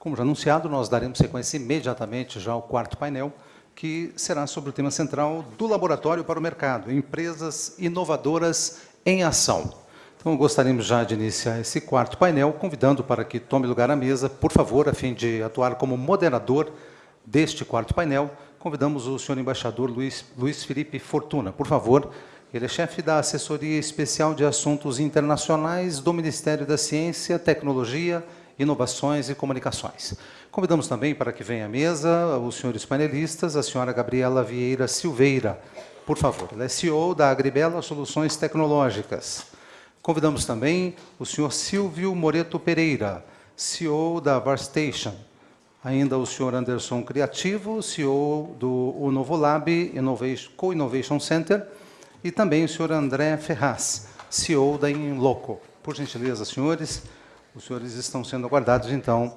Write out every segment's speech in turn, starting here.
Como já anunciado, nós daremos sequência imediatamente já ao quarto painel, que será sobre o tema central do laboratório para o mercado, empresas inovadoras em ação. Então, gostaríamos já de iniciar esse quarto painel, convidando para que tome lugar à mesa, por favor, a fim de atuar como moderador deste quarto painel, convidamos o senhor embaixador Luiz, Luiz Felipe Fortuna. Por favor, ele é chefe da Assessoria Especial de Assuntos Internacionais do Ministério da Ciência, Tecnologia, Inovações e Comunicações. Convidamos também para que venha à mesa os senhores panelistas, a senhora Gabriela Vieira Silveira, por favor. Ela é CEO da Agribela Soluções Tecnológicas. Convidamos também o senhor Silvio Moreto Pereira, CEO da Varstation. Ainda o senhor Anderson Criativo, CEO do Novo Lab Innovation, Co-Innovation Center, e também o senhor André Ferraz, CEO da Inloco. Por gentileza, senhores, os senhores estão sendo aguardados, então,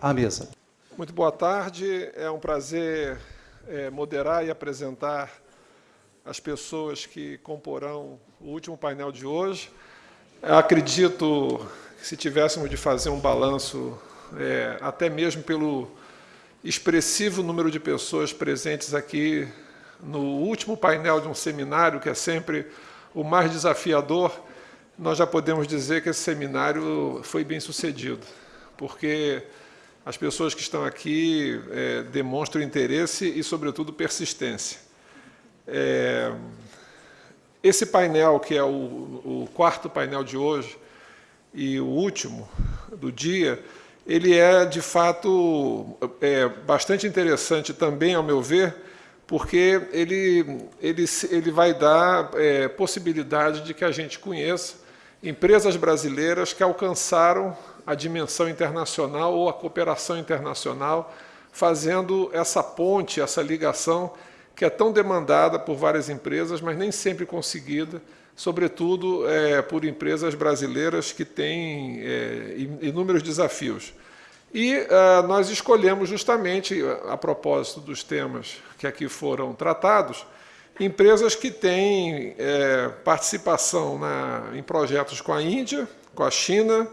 à mesa. Muito boa tarde. É um prazer é, moderar e apresentar as pessoas que comporão o último painel de hoje. Acredito que se tivéssemos de fazer um balanço, é, até mesmo pelo expressivo número de pessoas presentes aqui no último painel de um seminário, que é sempre o mais desafiador, nós já podemos dizer que esse seminário foi bem sucedido, porque as pessoas que estão aqui é, demonstram interesse e, sobretudo, persistência. É, esse painel, que é o, o, quarto painel de hoje e o último do dia, ele é, de fato, é, bastante interessante também, ao meu ver, porque ele, ele, ele vai dar é, possibilidade de que a gente conheça empresas brasileiras que alcançaram a dimensão internacional ou a cooperação internacional, fazendo essa ponte, essa ligação que é tão demandada por várias empresas, mas nem sempre conseguida, sobretudo é, por empresas brasileiras que têm é, inúmeros desafios. E uh, nós escolhemos justamente, a propósito dos temas que aqui foram tratados, empresas que têm é, participação na, em projetos com a Índia, com a China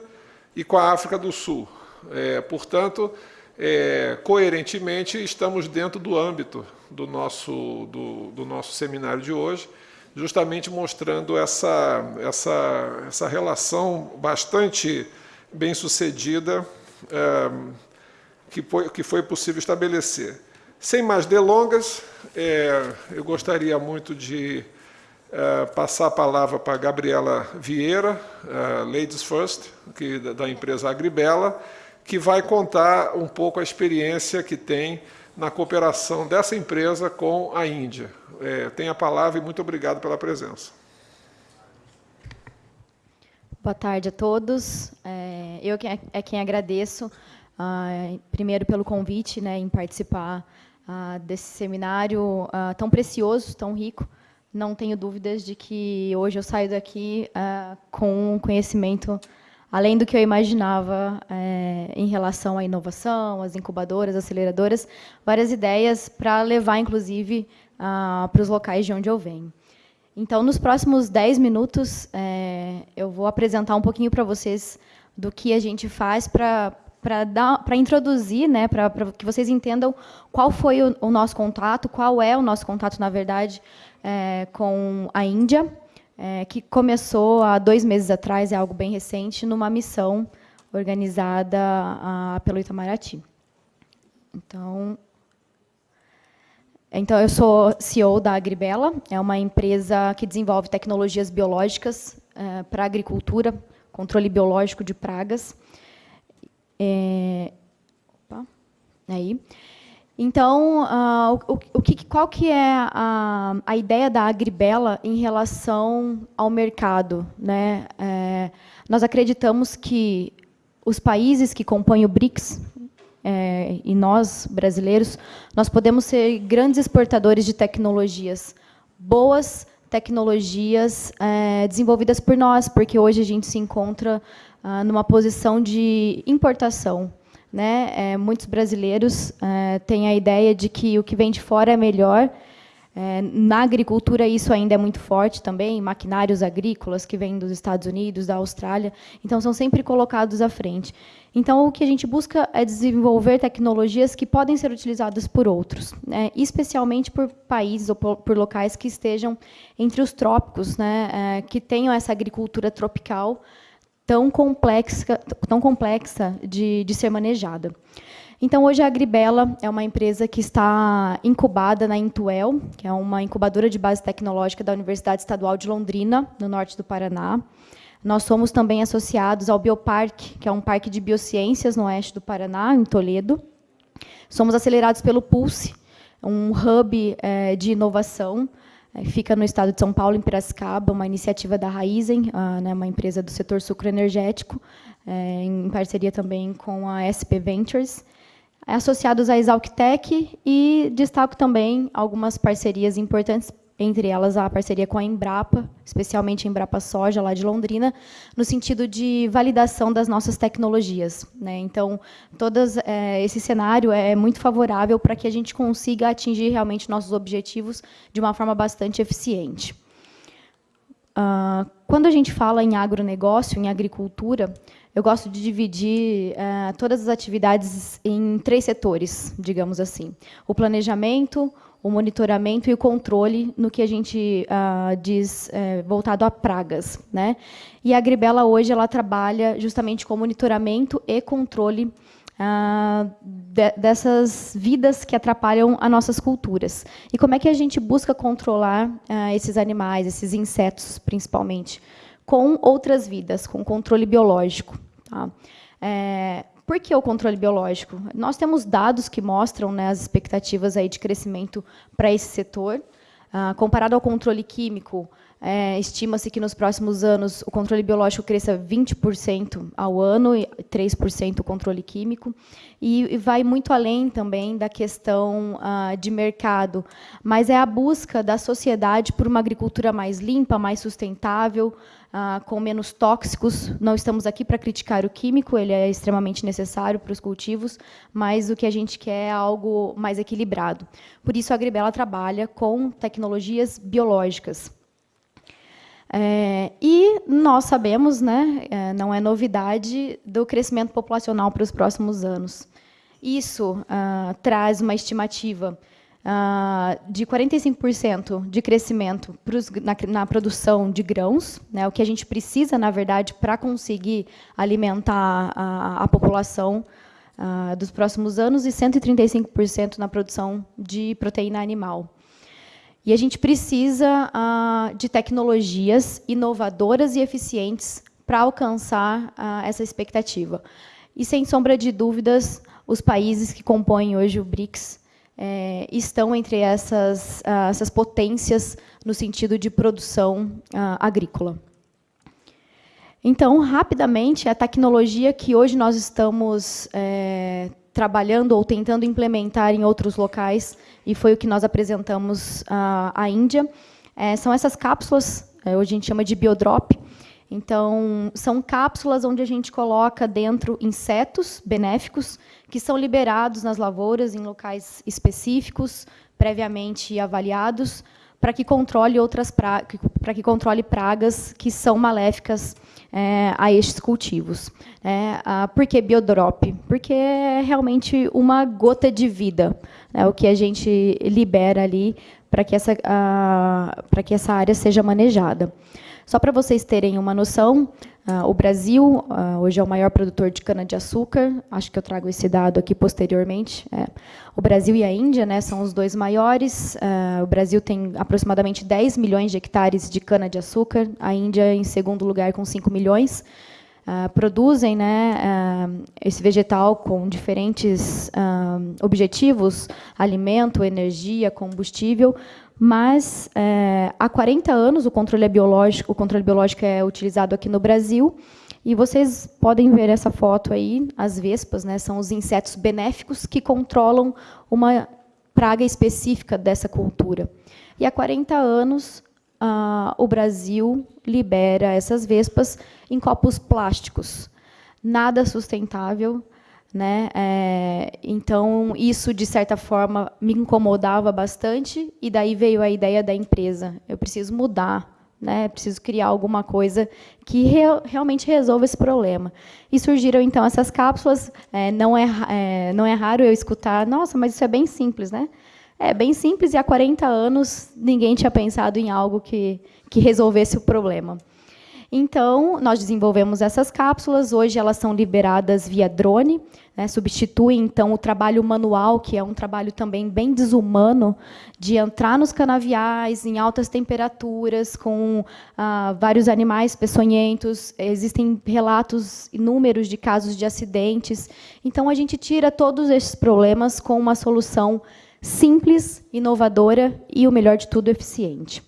e com a África do Sul. É, portanto, é, coerentemente, estamos dentro do âmbito do nosso, do, do nosso seminário de hoje, justamente mostrando essa, essa, essa relação bastante bem sucedida que, foi, que foi possível estabelecer. Sem mais delongas, é, eu gostaria muito de é, passar a palavra para a Gabriela Vieira, é, Ladies First, que, da empresa Agribela, que vai contar um pouco a experiência que tem na cooperação dessa empresa com a Índia. É, tem a palavra e muito obrigado pela presença. Boa tarde a todos. É, eu é quem agradeço, ah, primeiro pelo convite né, em participar ah, desse seminário ah, tão precioso, tão rico. Não tenho dúvidas de que hoje eu saio daqui com um conhecimento além do que eu imaginava é, em relação à inovação, às incubadoras, aceleradoras, várias ideias para levar, inclusive, para os locais de onde eu venho. Então, nos próximos 10 minutos, é, eu vou apresentar um pouquinho para vocês do que a gente faz para para introduzir, né, para que vocês entendam qual foi o, o, nosso contato, qual é o nosso contato, na verdade, é, com a Índia, é, que começou há dois meses atrás, é algo bem recente, numa missão organizada a, pelo Itamaraty. Então, então, eu sou CEO da Agribela, é uma empresa que desenvolve tecnologias biológicas é, para agricultura, controle biológico de pragas. É, opa, aí. Então, uh, o, o que, qual que é a, a ideia da Agribela em relação ao mercado? Né? É, nós acreditamos que os países que compõem o BRICS, é, e nós, brasileiros, nós podemos ser grandes exportadores de tecnologias, boas tecnologias é, desenvolvidas por nós, porque hoje a gente se encontra ah, numa posição de importação. Né? É, muitos brasileiros é, têm a ideia de que o que vem de fora é melhor, É, na agricultura, isso ainda é muito forte também, maquinários agrícolas que vêm dos Estados Unidos, da Austrália, então são sempre colocados à frente. Então, o que a gente busca é desenvolver tecnologias que podem ser utilizadas por outros, né, especialmente por países ou por, locais que estejam entre os trópicos, né, é, que tenham essa agricultura tropical tão complexa, tão complexa de, de ser manejada. Então, hoje a Agribela é uma empresa que está incubada na Intuel, que é uma incubadora de base tecnológica da Universidade Estadual de Londrina, no norte do Paraná. Nós somos também associados ao Bioparque, que é um parque de biociências no oeste do Paraná, em Toledo. Somos acelerados pelo Pulse, um hub é, de inovação, fica no estado de São Paulo, em Piracicaba, uma iniciativa da Raizen, a, né, uma empresa do setor sucroenergético, é, em parceria também com a SP Ventures associados à Exalctec e destaco também algumas parcerias importantes, entre elas a parceria com a Embrapa, especialmente a Embrapa Soja, lá de Londrina, no sentido de validação das nossas tecnologias. Né? Então, todas, é, esse cenário é muito favorável para que a gente consiga atingir realmente nossos objetivos de uma forma bastante eficiente. Uh, quando a gente fala em agronegócio, em agricultura, eu gosto de dividir uh, todas as atividades em três setores, digamos assim. O planejamento, o monitoramento e o controle no que a gente uh, diz uh, voltado a pragas. Né? E a Agribela hoje ela trabalha justamente com monitoramento e controle Uh, de, dessas vidas que atrapalham as nossas culturas. E como é que a gente busca controlar uh, esses animais, esses insetos, principalmente? Com outras vidas, com controle biológico. Tá? É, por que o controle biológico? Nós temos dados que mostram né, as expectativas aí de crescimento para esse setor. Ah, comparado ao controle químico, é, estima-se que nos próximos anos o controle biológico cresça 20% ao ano e 3% o controle químico. E, e, vai muito além também da questão ah, de mercado, mas é a busca da sociedade por uma agricultura mais limpa, mais sustentável, ah, com menos tóxicos. Não estamos aqui para criticar o químico, ele é extremamente necessário para os cultivos, mas o que a gente quer é algo mais equilibrado. Por isso, a Agribela trabalha com tecnologias biológicas. É, e nós sabemos, né, é, não é novidade, do crescimento populacional para os próximos anos. Isso ah, traz uma estimativa uh, de 45% de crescimento pros, na, na, produção de grãos, né, o que a gente precisa, na verdade, para conseguir alimentar a, a população uh, dos próximos anos, e 135% na produção de proteína animal. E a gente precisa uh, de tecnologias inovadoras e eficientes para alcançar uh, essa expectativa. E, sem sombra de dúvidas, os países que compõem hoje o BRICS é, estão entre essas, uh, essas potências no sentido de produção agrícola. Então, rapidamente, a tecnologia que hoje nós estamos é, trabalhando ou tentando implementar em outros locais, e foi o que nós apresentamos uh, à Índia, é, são essas cápsulas, é, hoje a gente chama de biodrop, então, são cápsulas onde a gente coloca dentro insetos benéficos que são liberados nas lavouras em locais específicos, previamente avaliados, para que controle outras para que controle pragas que são maléficas é, a estes cultivos. É, a, por que biodrop? Porque é realmente uma gota de vida, né, o que a gente libera ali para que essa para que essa área seja manejada. Só para vocês terem uma noção, o Brasil uh, hoje é o maior produtor de cana-de-açúcar, acho que eu trago esse dado aqui posteriormente. É. O Brasil e a Índia né, são os dois maiores. Uh, o Brasil tem aproximadamente 10 milhões de hectares de cana-de-açúcar, a Índia em segundo lugar com 5 milhões. Produzem né, esse vegetal com diferentes objetivos, alimento, energia, combustível, mas é, há 40 anos o controle é biológico, o controle biológico é utilizado aqui no Brasil, e vocês podem ver essa foto aí, as vespas, né, são os insetos benéficos que controlam uma praga específica dessa cultura. E há 40 anos ah, o Brasil libera essas vespas em copos plásticos. Nada sustentável, Né? É, então, isso, de certa forma, me incomodava bastante, e daí veio a ideia da empresa. Eu preciso mudar, né? preciso criar alguma coisa que re realmente resolva esse problema. E surgiram, então, essas cápsulas. É, não, é, é, não é raro eu escutar, nossa, mas isso é bem simples, né? É bem simples, e há 40 anos ninguém tinha pensado em algo que, que resolvesse o problema. Então, nós desenvolvemos essas cápsulas, hoje elas são liberadas via drone, né, substituem, então, o trabalho manual, que é um trabalho também bem desumano, de entrar nos canaviais em altas temperaturas, com ah, vários animais peçonhentos, existem relatos inúmeros de casos de acidentes. Então, a gente tira todos esses problemas com uma solução simples, inovadora e, o melhor de tudo, eficiente.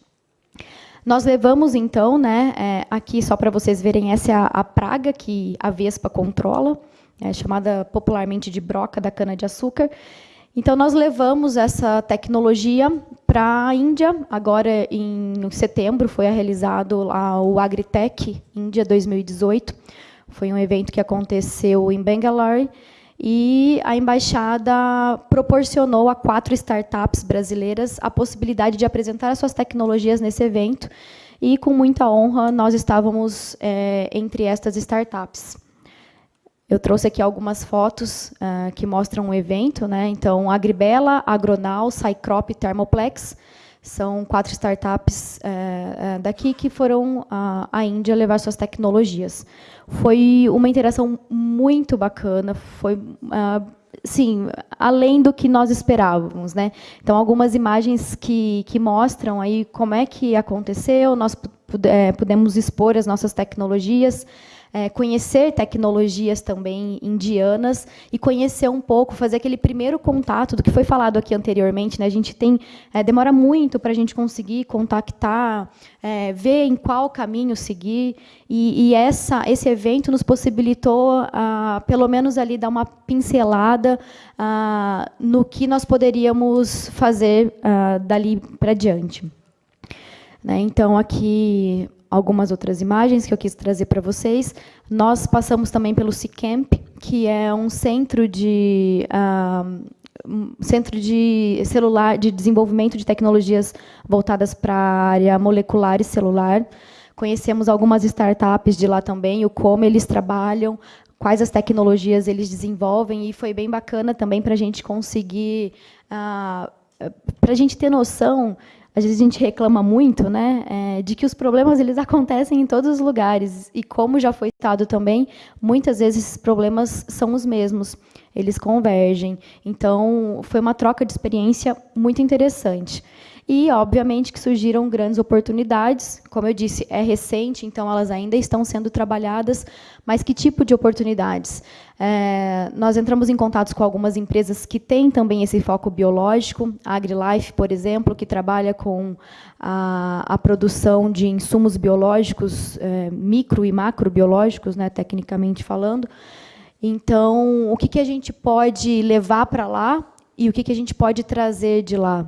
Nós levamos, então, né, é, aqui, só para vocês verem, essa é a, a, praga que a vespa controla, é chamada popularmente de broca da cana-de-açúcar. Então, nós levamos essa tecnologia para a Índia. Agora, em setembro, foi realizado lá o Agritech Índia 2018. Foi um evento que aconteceu em Bangalore e a embaixada proporcionou a quatro startups brasileiras a possibilidade de apresentar suas tecnologias nesse evento. E, com muita honra, nós estávamos é, entre estas startups. Eu trouxe aqui algumas fotos uh, que mostram o evento. Né? Então, Agribela, Agronal, Cycrop e Thermoplex são quatro startups uh, uh, daqui que foram à Índia levar suas tecnologias. Foi uma interação muito bacana, foi uh, sim, além do que nós esperávamos, né? Então algumas imagens que, que mostram aí como é que aconteceu, nós é, pudemos expor as nossas tecnologias, é, conhecer tecnologias também indianas e conhecer um pouco, fazer aquele primeiro contato do que foi falado aqui anteriormente. Né? A gente tem é, demora muito para a gente conseguir contactar, é, ver em qual caminho seguir. E, e, essa, esse evento nos possibilitou, ah, pelo menos ali, dar uma pincelada ah, no que nós poderíamos fazer ah, dali para diante. Né? Então, aqui algumas outras imagens que eu quis trazer para vocês. Nós passamos também pelo Cicamp, que é um centro de uh, centro de celular de desenvolvimento de tecnologias voltadas para a área molecular e celular. Conhecemos algumas startups de lá também, o como eles trabalham, quais as tecnologias eles desenvolvem, e foi bem bacana também para a gente conseguir, uh, para a gente ter noção às vezes a gente reclama muito, né, é, de que os problemas eles acontecem em todos os lugares e como já foi citado também, muitas vezes esses problemas são os mesmos, eles convergem. Então, foi uma troca de experiência muito interessante. E, obviamente, que surgiram grandes oportunidades. Como eu disse, é recente, então elas ainda estão sendo trabalhadas. Mas que tipo de oportunidades? É, nós entramos em contato com algumas empresas que têm também esse foco biológico. A AgriLife, por exemplo, que trabalha com a, a produção de insumos biológicos, é, micro e macrobiológicos, né, tecnicamente falando. Então, o que, que a gente pode levar para lá e o que, que a gente pode trazer de lá?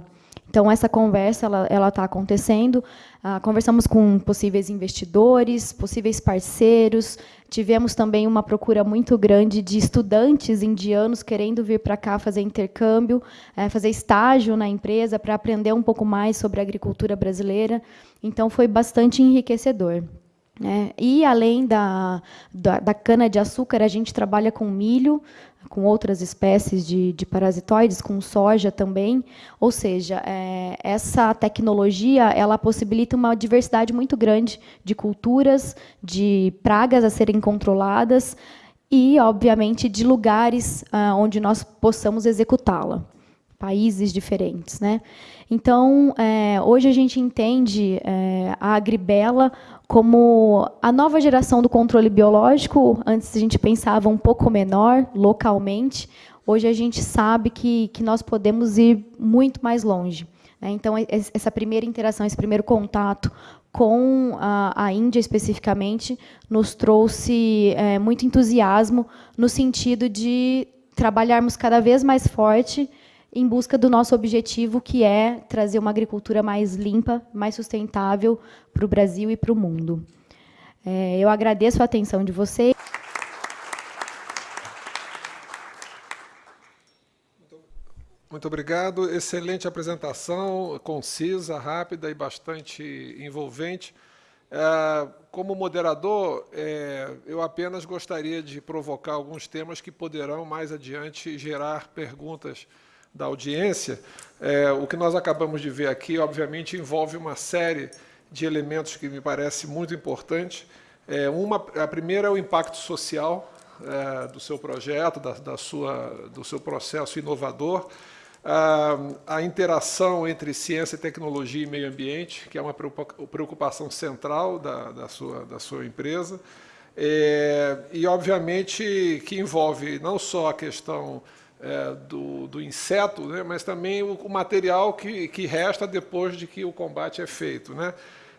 Então, essa conversa ela está acontecendo. Ah, conversamos com possíveis investidores, possíveis parceiros. Tivemos também uma procura muito grande de estudantes indianos querendo vir para cá fazer intercâmbio, é, fazer estágio na empresa para aprender um pouco mais sobre a agricultura brasileira. Então, foi bastante enriquecedor. É, e, além da, da, da cana-de-açúcar, a gente trabalha com milho, com outras espécies de, de parasitoides, com soja também. Ou seja, é, essa tecnologia ela possibilita uma diversidade muito grande de culturas, de pragas a serem controladas e, obviamente, de lugares ah, onde nós possamos executá-la países diferentes. Né? Então, é, hoje a gente entende é, a agribela como a nova geração do controle biológico. Antes a gente pensava um pouco menor, localmente. Hoje a gente sabe que, que nós podemos ir muito mais longe. Né? Então, essa primeira interação, esse primeiro contato com a, a Índia, especificamente, nos trouxe é, muito entusiasmo no sentido de trabalharmos cada vez mais forte em busca do nosso objetivo, que é trazer uma agricultura mais limpa, mais sustentável para o Brasil e para o mundo. É, eu agradeço a atenção de vocês. Muito obrigado. Excelente apresentação, concisa, rápida e bastante envolvente. É, como moderador, é, eu apenas gostaria de provocar alguns temas que poderão, mais adiante, gerar perguntas da audiência. É, o que nós acabamos de ver aqui, obviamente, envolve uma série de elementos que me parece muito importante. uma, a primeira é o impacto social do seu projeto, da, da sua, do seu processo inovador a interação entre ciência, tecnologia e meio ambiente, que é uma preocupação central da, da, sua, da sua empresa, é, e, obviamente, que envolve não só a questão é, do, do, inseto, né, mas também o, o, material que, que resta depois de que o combate é feito. Né?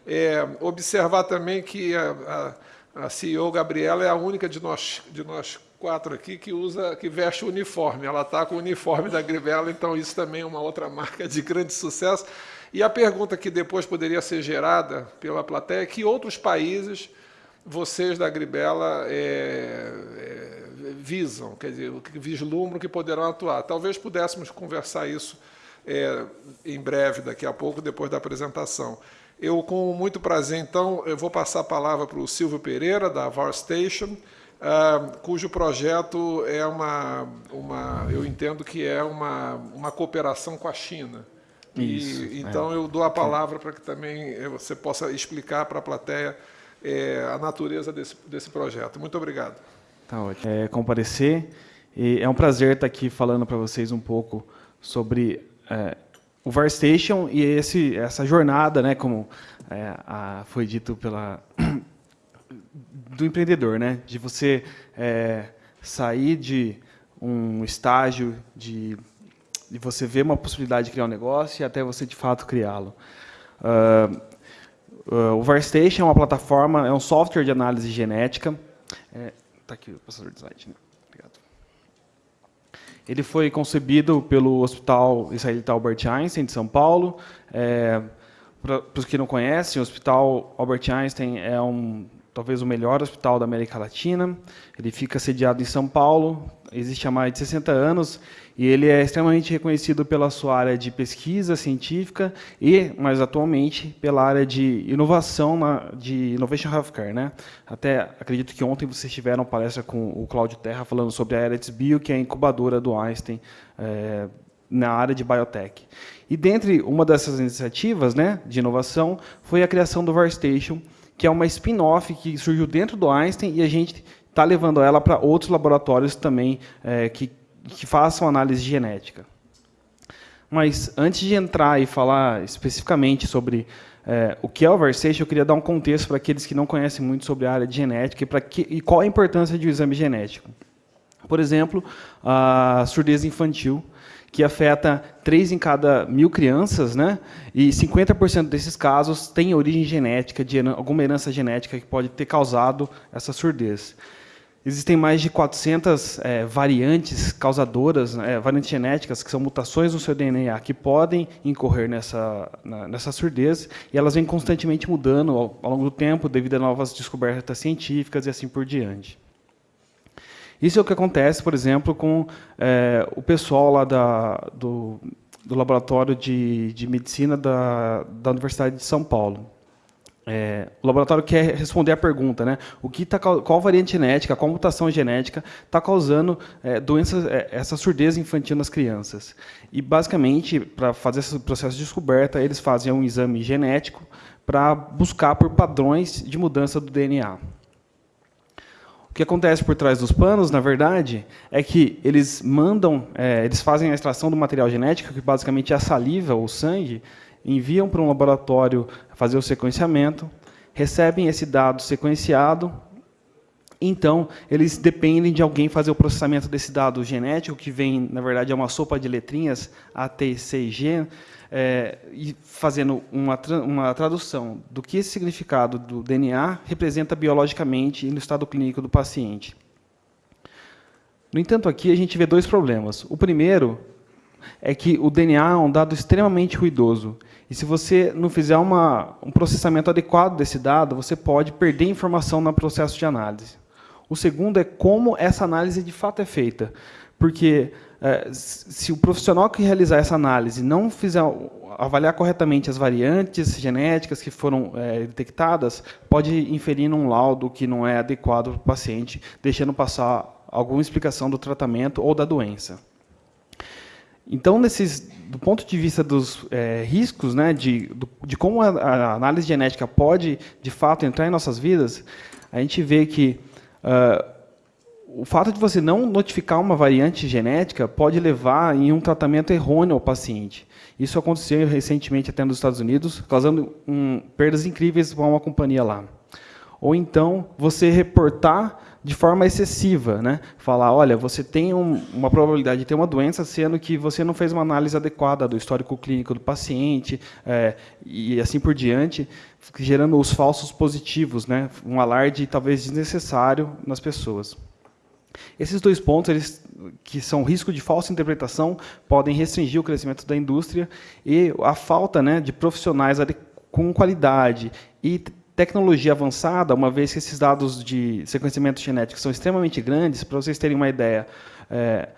É, observar também que a, a, a CEO Gabriela é a única de nós, de nós quatro aqui que usa, que veste o uniforme. Ela está com o uniforme da Grivela, então isso também é uma outra marca de grande sucesso. E a pergunta que depois poderia ser gerada pela plateia é que outros países vocês da Gribela é, é, visam, quer dizer, que vislumbram que poderão atuar. Talvez pudéssemos conversar isso é, em breve, daqui a pouco, depois da apresentação. Eu, com muito prazer, então, eu vou passar a palavra para o Silvio Pereira, da VAR Station, Uh, cujo projeto é uma, uma, eu entendo que é uma, uma cooperação com a China. Isso, e, então é. eu dou a palavra para que também você possa explicar para a plateia é, a natureza desse, desse projeto. Muito obrigado. Tá ótimo. É, comparecer. E é um prazer estar aqui falando para vocês um pouco sobre é, o VarStation e esse, essa jornada, né, como é, a, foi dito pela do empreendedor, né? De você é, sair de um estágio de, de você ver uma possibilidade de criar um negócio e até você de fato criá-lo. Uh, uh, o VarStation é uma plataforma, é um software de análise genética. É, tá aqui o passador de slide, né? Obrigado. Ele foi concebido pelo Hospital Israelita Albert Einstein de São Paulo. É, para os que não conhecem, o Hospital Albert Einstein é um talvez o melhor hospital da América Latina. Ele fica sediado em São Paulo, existe há mais de 60 anos, e ele é extremamente reconhecido pela sua área de pesquisa científica e, mais atualmente, pela área de inovação, na, de Innovation Healthcare. Né? Até acredito que ontem vocês tiveram palestra com o Cláudio Terra falando sobre a Eretz Bio, que é a incubadora do Einstein é, na área de biotech. E dentre uma dessas iniciativas né, de inovação foi a criação do VarStation, que é uma spin-off que surgiu dentro do Einstein e a gente está levando ela para outros laboratórios também é, que, que façam análise genética. Mas antes de entrar e falar especificamente sobre é, o que é o Versation, eu queria dar um contexto para aqueles que não conhecem muito sobre a área de genética e, que, e qual a importância de um exame genético. Por exemplo, a surdez infantil que afeta 3 em cada mil crianças, né? e 50% desses casos têm origem genética, de alguma herança genética que pode ter causado essa surdez. Existem mais de 400 é, variantes causadoras, é, variantes genéticas, que são mutações no seu DNA, que podem incorrer nessa, na, nessa surdez, e elas vêm constantemente mudando ao, ao longo do tempo, devido a novas descobertas científicas e assim por diante. Isso é o que acontece, por exemplo, com é, o pessoal lá da, do, do laboratório de, de medicina da, da Universidade de São Paulo. É, o laboratório quer responder a pergunta, né? O que tá, qual variante genética, qual mutação genética está causando é, doenças, é, essa surdez infantil nas crianças? E basicamente, para fazer esse processo de descoberta, eles fazem um exame genético para buscar por padrões de mudança do DNA. O que acontece por trás dos panos, na verdade, é que eles mandam, é, eles fazem a extração do material genético, que basicamente é a saliva ou sangue, enviam para um laboratório fazer o sequenciamento, recebem esse dado sequenciado, então eles dependem de alguém fazer o processamento desse dado genético, que vem, na verdade, é uma sopa de letrinhas, A, T, C e G, é, e fazendo uma, uma tradução do que esse significado do DNA representa biologicamente no estado clínico do paciente. No entanto, aqui a gente vê dois problemas. O primeiro é que o DNA é um dado extremamente ruidoso. E se você não fizer uma, um processamento adequado desse dado, você pode perder informação no processo de análise. O segundo é como essa análise de fato é feita. Porque se o profissional que realizar essa análise não fizer avaliar corretamente as variantes genéticas que foram é, detectadas, pode inferir num laudo que não é adequado para o paciente, deixando passar alguma explicação do tratamento ou da doença. Então, nesses, do ponto de vista dos é, riscos, né, de, de como a, a, análise genética pode, de fato, entrar em nossas vidas, a gente vê que uh, o fato de você não notificar uma variante genética pode levar em um tratamento errôneo ao paciente. Isso aconteceu recentemente até nos Estados Unidos, causando um, perdas incríveis para uma companhia lá. Ou então, você reportar de forma excessiva, né? Falar, olha, você tem um, uma probabilidade de ter uma doença, sendo que você não fez uma análise adequada do histórico clínico do paciente é, e assim por diante, gerando os falsos positivos, né? Um alarde talvez desnecessário nas pessoas. Esses dois pontos, eles, que são risco de falsa interpretação, podem restringir o crescimento da indústria e a falta né, de profissionais com qualidade e tecnologia avançada, uma vez que esses dados de sequenciamento genético são extremamente grandes, para vocês terem uma ideia, é,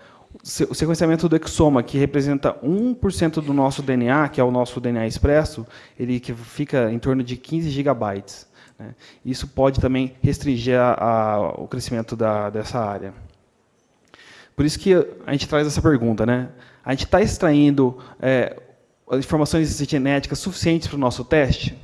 o sequenciamento do exoma, que representa 1% do nosso DNA, que é o nosso DNA expresso, ele que fica em torno de 15 gigabytes. Né? Isso pode também restringir a, a, o crescimento da, dessa área. Por isso que a gente traz essa pergunta. Né? A gente está extraindo é, informações genéticas suficientes para o nosso teste?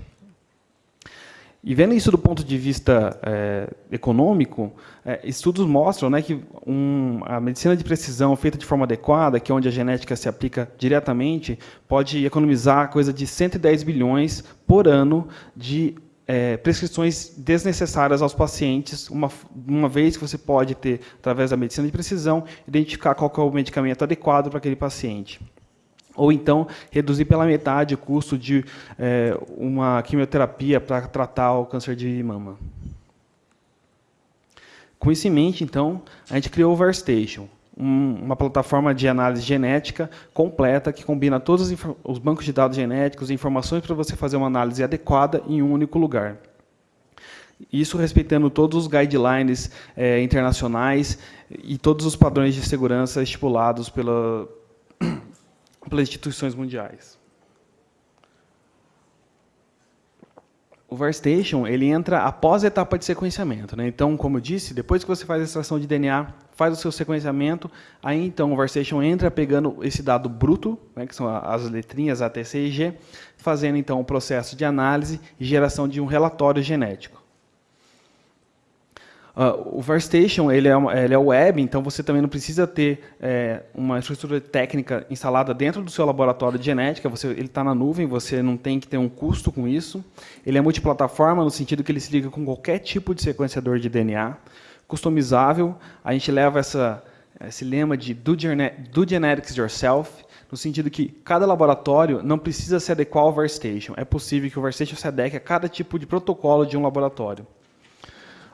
E vendo isso do ponto de vista é, econômico, é, estudos mostram né, que um, a medicina de precisão feita de forma adequada, que é onde a genética se aplica diretamente, pode economizar coisa de 110 bilhões por ano de é, prescrições desnecessárias aos pacientes, uma, uma vez que você pode ter, através da medicina de precisão, identificar qual é o medicamento adequado para aquele paciente. Ou então, reduzir pela metade o custo de é, uma quimioterapia para tratar o câncer de mama. Com isso em mente, então, a gente criou o Uma plataforma de análise genética completa que combina todos os bancos de dados genéticos e informações para você fazer uma análise adequada em um único lugar. Isso respeitando todos os guidelines é, internacionais e todos os padrões de segurança estipulados pela, pelas instituições mundiais. O VARStation ele entra após a etapa de sequenciamento. Né? Então, como eu disse, depois que você faz a extração de DNA, faz o seu sequenciamento, aí então o VARStation entra pegando esse dado bruto, né, que são as letrinhas A, T, C e G, fazendo então o processo de análise e geração de um relatório genético. Uh, o VARStation ele é, ele é web, então você também não precisa ter é, uma estrutura técnica instalada dentro do seu laboratório de genética, você, ele está na nuvem, você não tem que ter um custo com isso. Ele é multiplataforma, no sentido que ele se liga com qualquer tipo de sequenciador de DNA, customizável. A gente leva essa, esse lema de do, do genetics yourself, no sentido que cada laboratório não precisa se adequar ao VARStation. É possível que o VARStation se adeque a cada tipo de protocolo de um laboratório.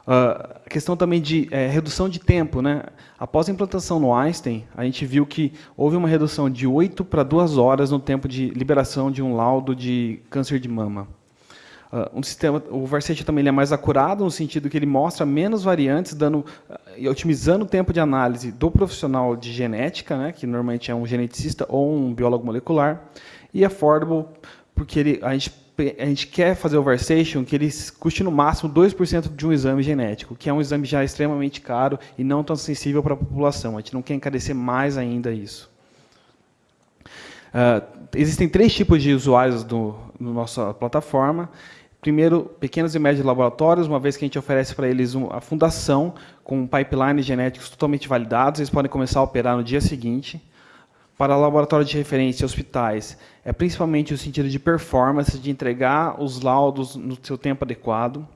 Uh, a questão também de é, redução de tempo. Né? Após a implantação no Einstein, a gente viu que houve uma redução de 8 para 2 horas no tempo de liberação de um laudo de câncer de mama. Uh, um sistema, o Varsete também é mais acurado, no sentido que ele mostra menos variantes, dando, uh, otimizando o tempo de análise do profissional de genética, né, que normalmente é um geneticista ou um biólogo molecular, e affordable, porque ele, a gente a gente quer fazer o Varsation que ele custe no máximo 2% de um exame genético, que é um exame já extremamente caro e não tão sensível para a população. A gente não quer encarecer mais ainda isso. Uh, existem três tipos de usuários do, no nossa plataforma. Primeiro, pequenos e médios laboratórios, uma vez que a gente oferece para eles a fundação com pipelines genéticos totalmente validados, eles podem começar a operar no dia seguinte. Para laboratórios de referência e hospitais, é principalmente o sentido de performance, de entregar os laudos no seu tempo adequado.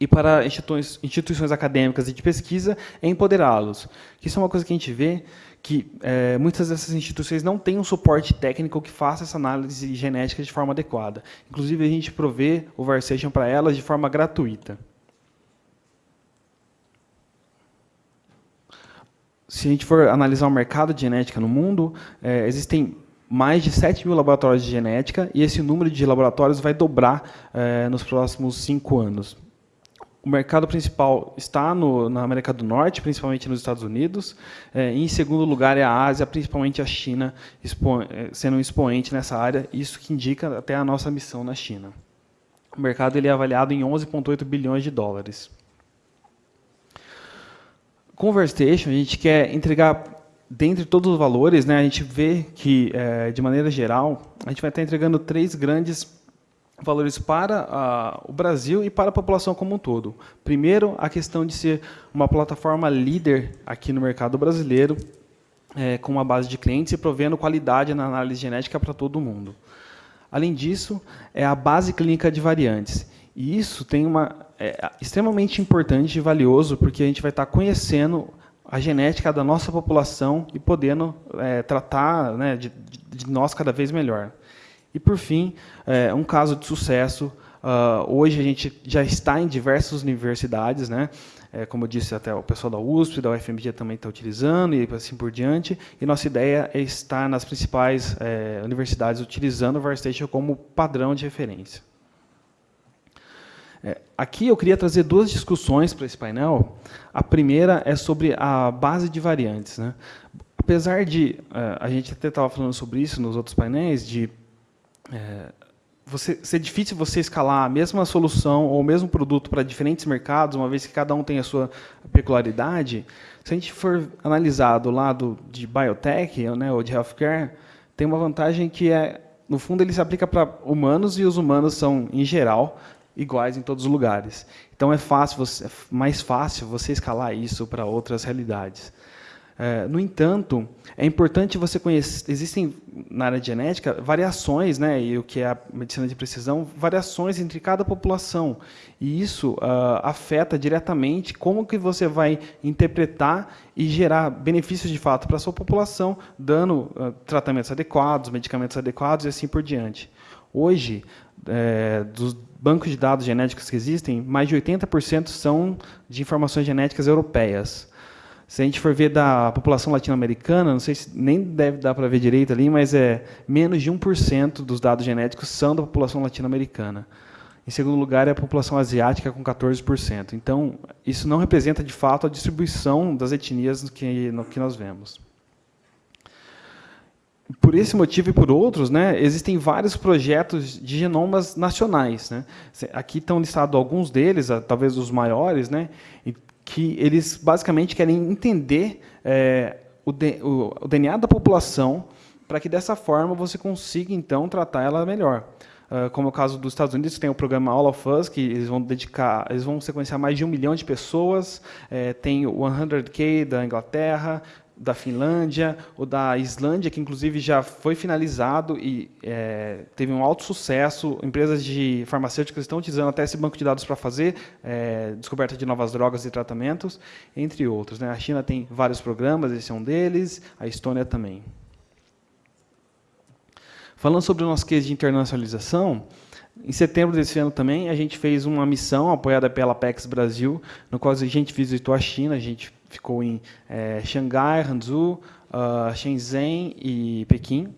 E para instituições, instituições acadêmicas e de pesquisa, é empoderá-los. Isso é uma coisa que a gente vê, que é, muitas dessas instituições não têm um suporte técnico que faça essa análise genética de forma adequada. Inclusive, a gente provê o Varsation para elas de forma gratuita. Se a gente for analisar o mercado de genética no mundo, é, existem mais de 7 mil laboratórios de genética e esse número de laboratórios vai dobrar é, nos próximos cinco anos. o mercado principal está no, na América do Norte, principalmente nos Estados Unidos. É, em segundo lugar é a Ásia, principalmente a China, expo, é, sendo um expoente nessa área. Isso que indica até a nossa missão na China. O mercado ele é avaliado em 11,8 bilhões de dólares. Verstation, a gente quer entregar, dentre todos os valores, né, a gente vê que, é, de maneira geral, a gente vai estar entregando três grandes valores para a, o Brasil e para a população como um todo. Primeiro, a questão de ser uma plataforma líder aqui no mercado brasileiro, é, com uma base de clientes e provendo qualidade na análise genética para todo mundo. Além disso, é a base clínica de variantes. E isso tem uma é, extremamente importante e valioso, porque a gente vai estar conhecendo a genética da nossa população e podendo é, tratar né, de, de nós cada vez melhor. E, por fim, é, um caso de sucesso. Uh, hoje a gente já está em diversas universidades, né? É, como eu disse, até o pessoal da USP, da UFMG também está utilizando, e assim por diante. E nossa ideia é estar nas principais é, universidades utilizando o VarStation como padrão de referência. É, aqui eu queria trazer duas discussões para esse painel. A primeira é sobre a base de variantes. Né? Apesar de, é, a gente até estava falando sobre isso nos outros painéis, de é, você, ser difícil você escalar a mesma solução ou o mesmo produto para diferentes mercados, uma vez que cada um tem a sua peculiaridade, se a gente for analisar do lado de biotech né, ou de healthcare, tem uma vantagem que é, no fundo, ele se aplica para humanos e os humanos são, em geral, iguais em todos os lugares. Então é fácil, você, é mais fácil você escalar isso para outras realidades. É, no entanto, é importante você conhecer, existem na área de genética variações, né, e o que é a medicina de precisão, variações entre cada população. E isso uh, afeta diretamente como que você vai interpretar e gerar benefícios de fato para a sua população, dando uh, tratamentos adequados, medicamentos adequados e assim por diante. Hoje, é, dos bancos de dados genéticos que existem, mais de 80% são de informações genéticas europeias. Se a gente for ver da população latino-americana, não sei se nem deve dar para ver direito ali, mas é menos de 1% dos dados genéticos são da população latino-americana. Em segundo lugar, é a população asiática com 14%. Então, isso não representa de fato a distribuição das etnias que, que nós vemos. Por esse motivo e por outros, né, existem vários projetos de genomas nacionais. Né? Aqui estão listados alguns deles, talvez os maiores, né? que eles basicamente querem entender é, o, o, o, DNA da população para que dessa forma você consiga então tratar ela melhor. Uh, como é o caso dos Estados Unidos, que tem o programa All of Us, que eles vão dedicar, eles vão sequenciar mais de um milhão de pessoas. É, tem o 100K da Inglaterra, da Finlândia, o da Islândia, que inclusive já foi finalizado e é, teve um alto sucesso. Empresas de farmacêuticas estão utilizando até esse banco de dados para fazer é, descoberta de novas drogas e tratamentos, entre outros. Né? A China tem vários programas, esse é um deles, a Estônia também. Falando sobre o nosso case de internacionalização, em setembro desse ano também, a gente fez uma missão apoiada pela Apex Brasil, no qual a gente visitou a China, a gente ficou em é, Xangai, Hangzhou, uh, Shenzhen e Pequim,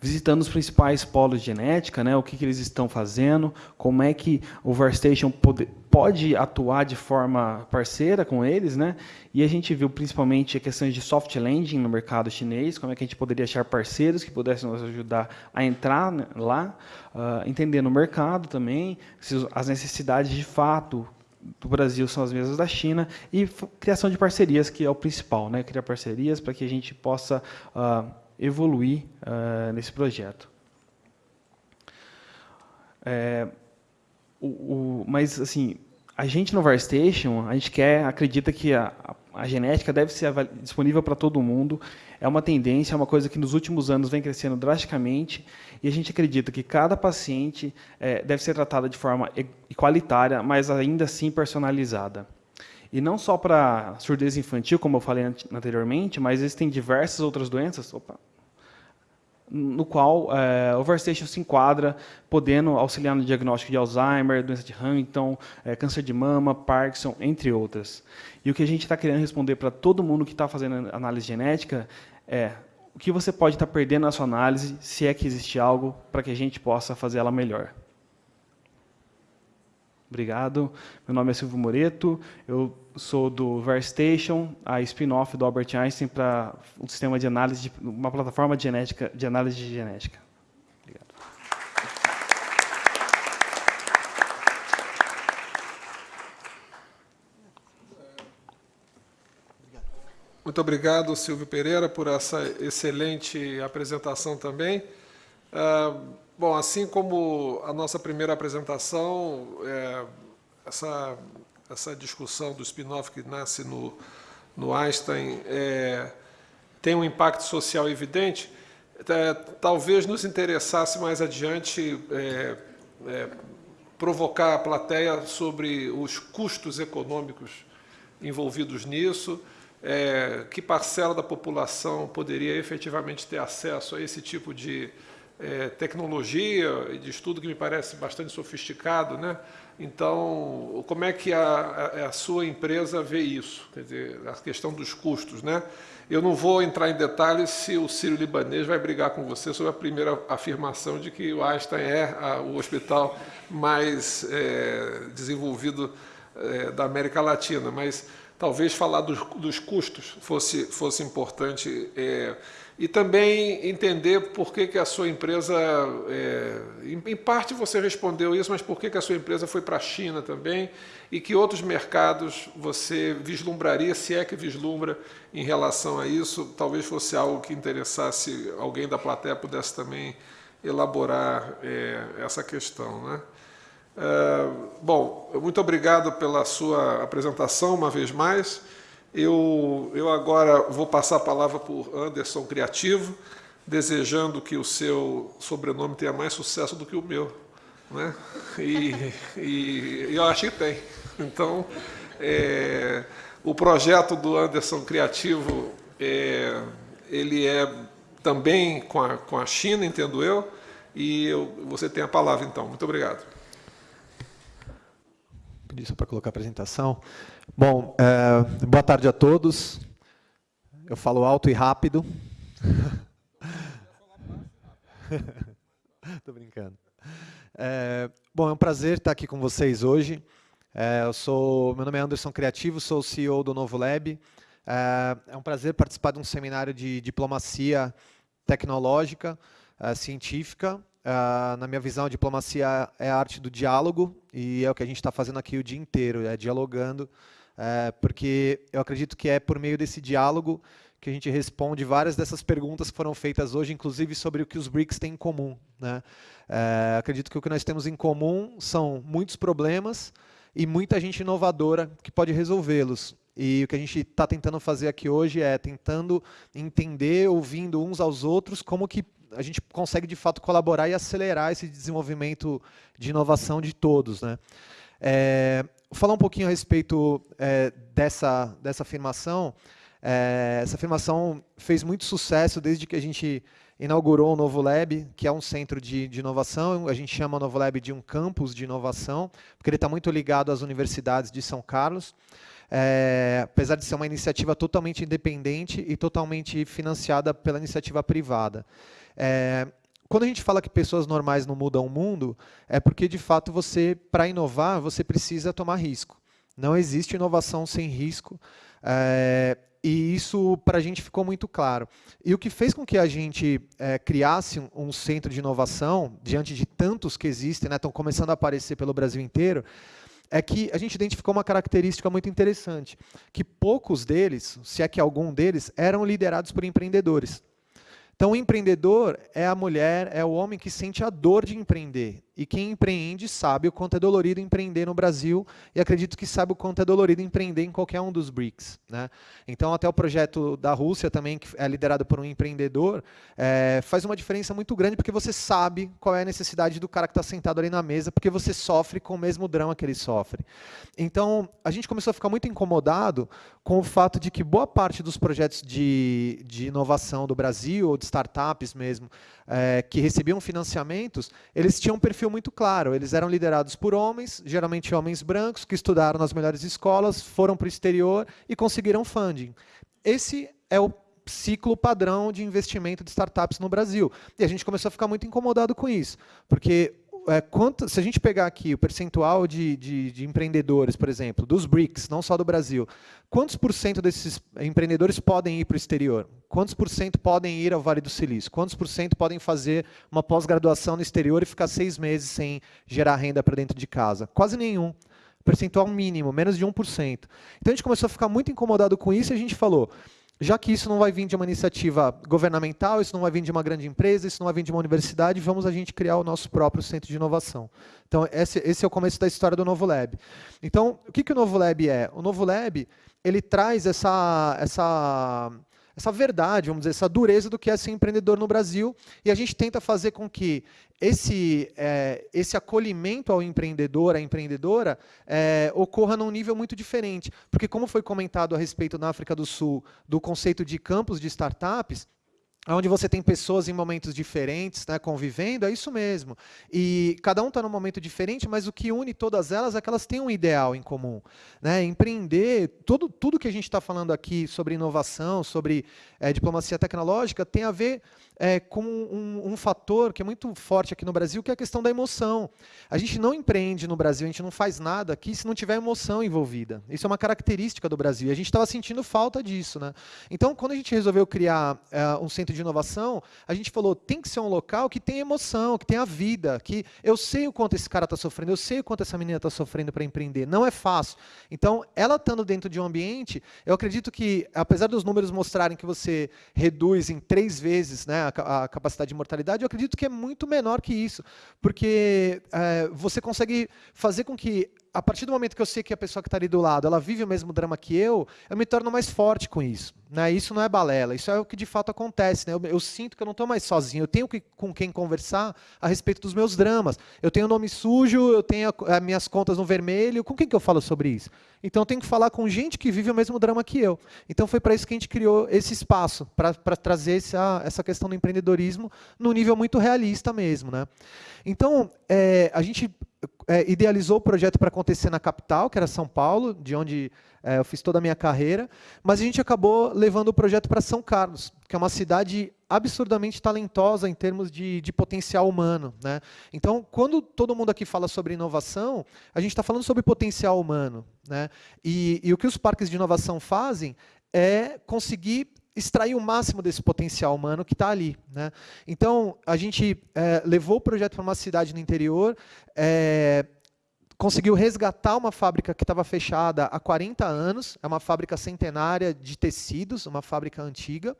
visitando os principais polos de genética, né, o que, que eles estão fazendo, como é que o VarStation pode, pode atuar de forma parceira com eles, né, e a gente viu principalmente questões de soft landing no mercado chinês, como é que a gente poderia achar parceiros que pudessem nos ajudar a entrar né, lá, uh, entender no mercado também, as necessidades de fato do Brasil são as mesmas da China e criação de parcerias que é o principal, né? Criar parcerias para que a gente possa uh, evoluir uh, nesse projeto. É, o, o, mas assim, a gente no VarStation, a gente quer, acredita que a, a genética deve ser disponível para todo mundo. É uma tendência, é uma coisa que nos últimos anos vem crescendo drasticamente e a gente acredita que cada paciente é, deve ser tratada de forma igualitária, mas ainda assim personalizada. E não só para surdez infantil, como eu falei anteriormente, mas existem diversas outras doenças opa, no qual é, o VerStation se enquadra, podendo auxiliar no diagnóstico de Alzheimer, doença de Huntington, é, câncer de mama, Parkinson, entre outras. E o que a gente está querendo responder para todo mundo que está fazendo análise genética é o que você pode estar perdendo na sua análise, se é que existe algo, para que a gente possa fazer ela melhor. Obrigado. Meu nome é Silvio Moreto, eu sou do VerStation, a spin-off do Albert Einstein para um sistema de análise, de, uma plataforma de, genética, de análise de genética. Obrigado. Muito obrigado, Silvio Pereira, por essa excelente apresentação também. Ah, bom, assim como a nossa primeira apresentação, é, essa, essa discussão do spin-off que nasce no, no Einstein é, tem um impacto social evidente, é, talvez nos interessasse mais adiante é, é, provocar a plateia sobre os custos econômicos envolvidos nisso, é, que parcela da população poderia efetivamente ter acesso a esse tipo de é, tecnologia e de estudo que me parece bastante sofisticado, né? Então, como é que a, a, sua empresa vê isso? Quer dizer, a questão dos custos, né? Eu não vou entrar em detalhes se o Sírio Libanês vai brigar com você sobre a primeira afirmação de que o Einstein é a, o hospital mais é, desenvolvido é, da América Latina, mas talvez falar dos, dos custos fosse, fosse importante. É, e também entender por que, que a sua empresa, é, em, parte você respondeu isso, mas por que, que a sua empresa foi para a China também e que outros mercados você vislumbraria, se é que vislumbra, em relação a isso, talvez fosse algo que interessasse alguém da plateia pudesse também elaborar é, essa questão. Né? É, bom, muito obrigado pela sua apresentação uma vez mais. Eu, eu agora vou passar a palavra o Anderson Criativo, desejando que o seu sobrenome tenha mais sucesso do que o meu. Né? E, e eu acho que tem. Então, é, o projeto do Anderson Criativo, é, ele é também com a, com a China, entendo eu, e eu, você tem a palavra, então. Muito obrigado. Pedir só para colocar a apresentação. Bom, é, boa tarde a todos. Eu falo alto e rápido. Estou brincando. É, bom, é um prazer estar aqui com vocês hoje. É, eu sou, meu nome é Anderson Criativo, sou o CEO do Novo Lab. É, é um prazer participar de um seminário de diplomacia tecnológica, é, científica, Uh, na minha visão, a diplomacia é a arte do diálogo e é o que a gente está fazendo aqui o dia inteiro, é dialogando é, porque eu acredito que é por meio desse diálogo que a gente responde várias dessas perguntas que foram feitas hoje, inclusive sobre o que os BRICS têm em comum. Né? É, acredito que o que nós temos em comum são muitos problemas e muita gente inovadora que pode resolvê-los. E o que a gente está tentando fazer aqui hoje é tentando entender, ouvindo uns aos outros, como que a gente consegue de fato colaborar e acelerar esse desenvolvimento de inovação de todos. Né? É, falar um pouquinho a respeito é, dessa, dessa afirmação. É, essa afirmação fez muito sucesso desde que a gente inaugurou o Novo Lab, que é um centro de, de inovação. A gente chama o Novo Lab de um campus de inovação, porque ele está muito ligado às universidades de São Carlos. É, apesar de ser uma iniciativa totalmente independente e totalmente financiada pela iniciativa privada. É, quando a gente fala que pessoas normais não mudam o mundo, é porque, de fato, você, para inovar, você precisa tomar risco. Não existe inovação sem risco. É, e isso para a gente ficou muito claro. E o que fez com que a gente é, criasse um, centro de inovação, diante de tantos que existem, né, estão começando a aparecer pelo Brasil inteiro, é que a gente identificou uma característica muito interessante, que poucos deles, se é que algum deles, eram liderados por empreendedores. Então, o empreendedor é a mulher, é o homem que sente a dor de empreender. E quem empreende sabe o quanto é dolorido empreender no Brasil e acredito que sabe o quanto é dolorido empreender em qualquer um dos BRICS. Né? Então, até o projeto da Rússia também, que é liderado por um empreendedor, é, faz uma diferença muito grande porque você sabe qual é a necessidade do cara que está sentado ali na mesa, porque você sofre com o mesmo drama que ele sofre. Então, a gente começou a ficar muito incomodado com o fato de que boa parte dos projetos de, de inovação do Brasil, ou de startups mesmo, é, que recebiam financiamentos, eles tinham um perfil muito claro. Eles eram liderados por homens, geralmente homens brancos, que estudaram nas melhores escolas, foram para o exterior e conseguiram funding. Esse é o ciclo padrão de investimento de startups no Brasil. E a gente começou a ficar muito incomodado com isso, porque é, quanto, se a gente pegar aqui o percentual de, de, de, empreendedores, por exemplo, dos BRICS, não só do Brasil, quantos por cento desses empreendedores podem ir para o exterior? Quantos por cento podem ir ao Vale do Silício? Quantos por cento podem fazer uma pós-graduação no exterior e ficar seis meses sem gerar renda para dentro de casa? Quase nenhum percentual mínimo, menos de 1%. Então a gente começou a ficar muito incomodado com isso e a gente falou, já que isso não vai vir de uma iniciativa governamental, isso não vai vir de uma grande empresa, isso não vai vir de uma universidade, vamos a gente criar o nosso próprio centro de inovação. Então, esse, esse é o começo da história do Novo Lab. Então, o que, que o Novo Lab é? O Novo Lab, ele traz essa, essa essa verdade, vamos dizer, essa dureza do que é ser empreendedor no Brasil, e a gente tenta fazer com que esse, é, esse acolhimento ao empreendedor, à empreendedora, é, ocorra num nível muito diferente. Porque, como foi comentado a respeito na África do Sul, do conceito de campos de startups, onde você tem pessoas em momentos diferentes, né, convivendo, é isso mesmo. E cada um está num momento diferente, mas o que une todas elas é que elas têm um ideal em comum. Né? Empreender, tudo, tudo que a gente está falando aqui sobre inovação, sobre é, diplomacia tecnológica, tem a ver é, com um, um, fator que é muito forte aqui no Brasil, que é a questão da emoção. A gente não empreende no Brasil, a gente não faz nada aqui se não tiver emoção envolvida. Isso é uma característica do Brasil. E a gente estava sentindo falta disso. Né? Então, quando a gente resolveu criar é, um centro de inovação, a gente falou, tem que ser um local que tem emoção, que tenha vida, que eu sei o quanto esse cara está sofrendo, eu sei o quanto essa menina está sofrendo para empreender. Não é fácil. Então, ela estando dentro de um ambiente, eu acredito que, apesar dos números mostrarem que você reduz em três vezes né, a, capacidade de mortalidade, eu acredito que é muito menor que isso, porque é, você consegue fazer com que a partir do momento que eu sei que a pessoa que está ali do lado, ela vive o mesmo drama que eu, eu me torno mais forte com isso. Né? Isso não é balela, isso é o que de fato acontece. Né? Eu, eu sinto que eu não estou mais sozinho, eu tenho que, com quem conversar a respeito dos meus dramas. Eu tenho nome sujo, eu tenho as minhas contas no vermelho, com quem que eu falo sobre isso? Então eu tenho que falar com gente que vive o mesmo drama que eu. Então foi para isso que a gente criou esse espaço, para trazer essa, essa questão do empreendedorismo no nível muito realista mesmo. Né? Então, é, a gente é, idealizou o projeto para acontecer na capital, que era São Paulo, de onde é, eu fiz toda a minha carreira, mas a gente acabou levando o projeto para São Carlos, que é uma cidade absurdamente talentosa em termos de, de potencial humano. Né? Então, quando todo mundo aqui fala sobre inovação, a gente está falando sobre potencial humano. Né? E, e o que os parques de inovação fazem é conseguir extrair o máximo desse potencial humano que está ali. Né? Então, a gente é, levou o projeto para uma cidade no interior, é, conseguiu resgatar uma fábrica que estava fechada há 40 anos, é uma fábrica centenária de tecidos, uma fábrica antiga,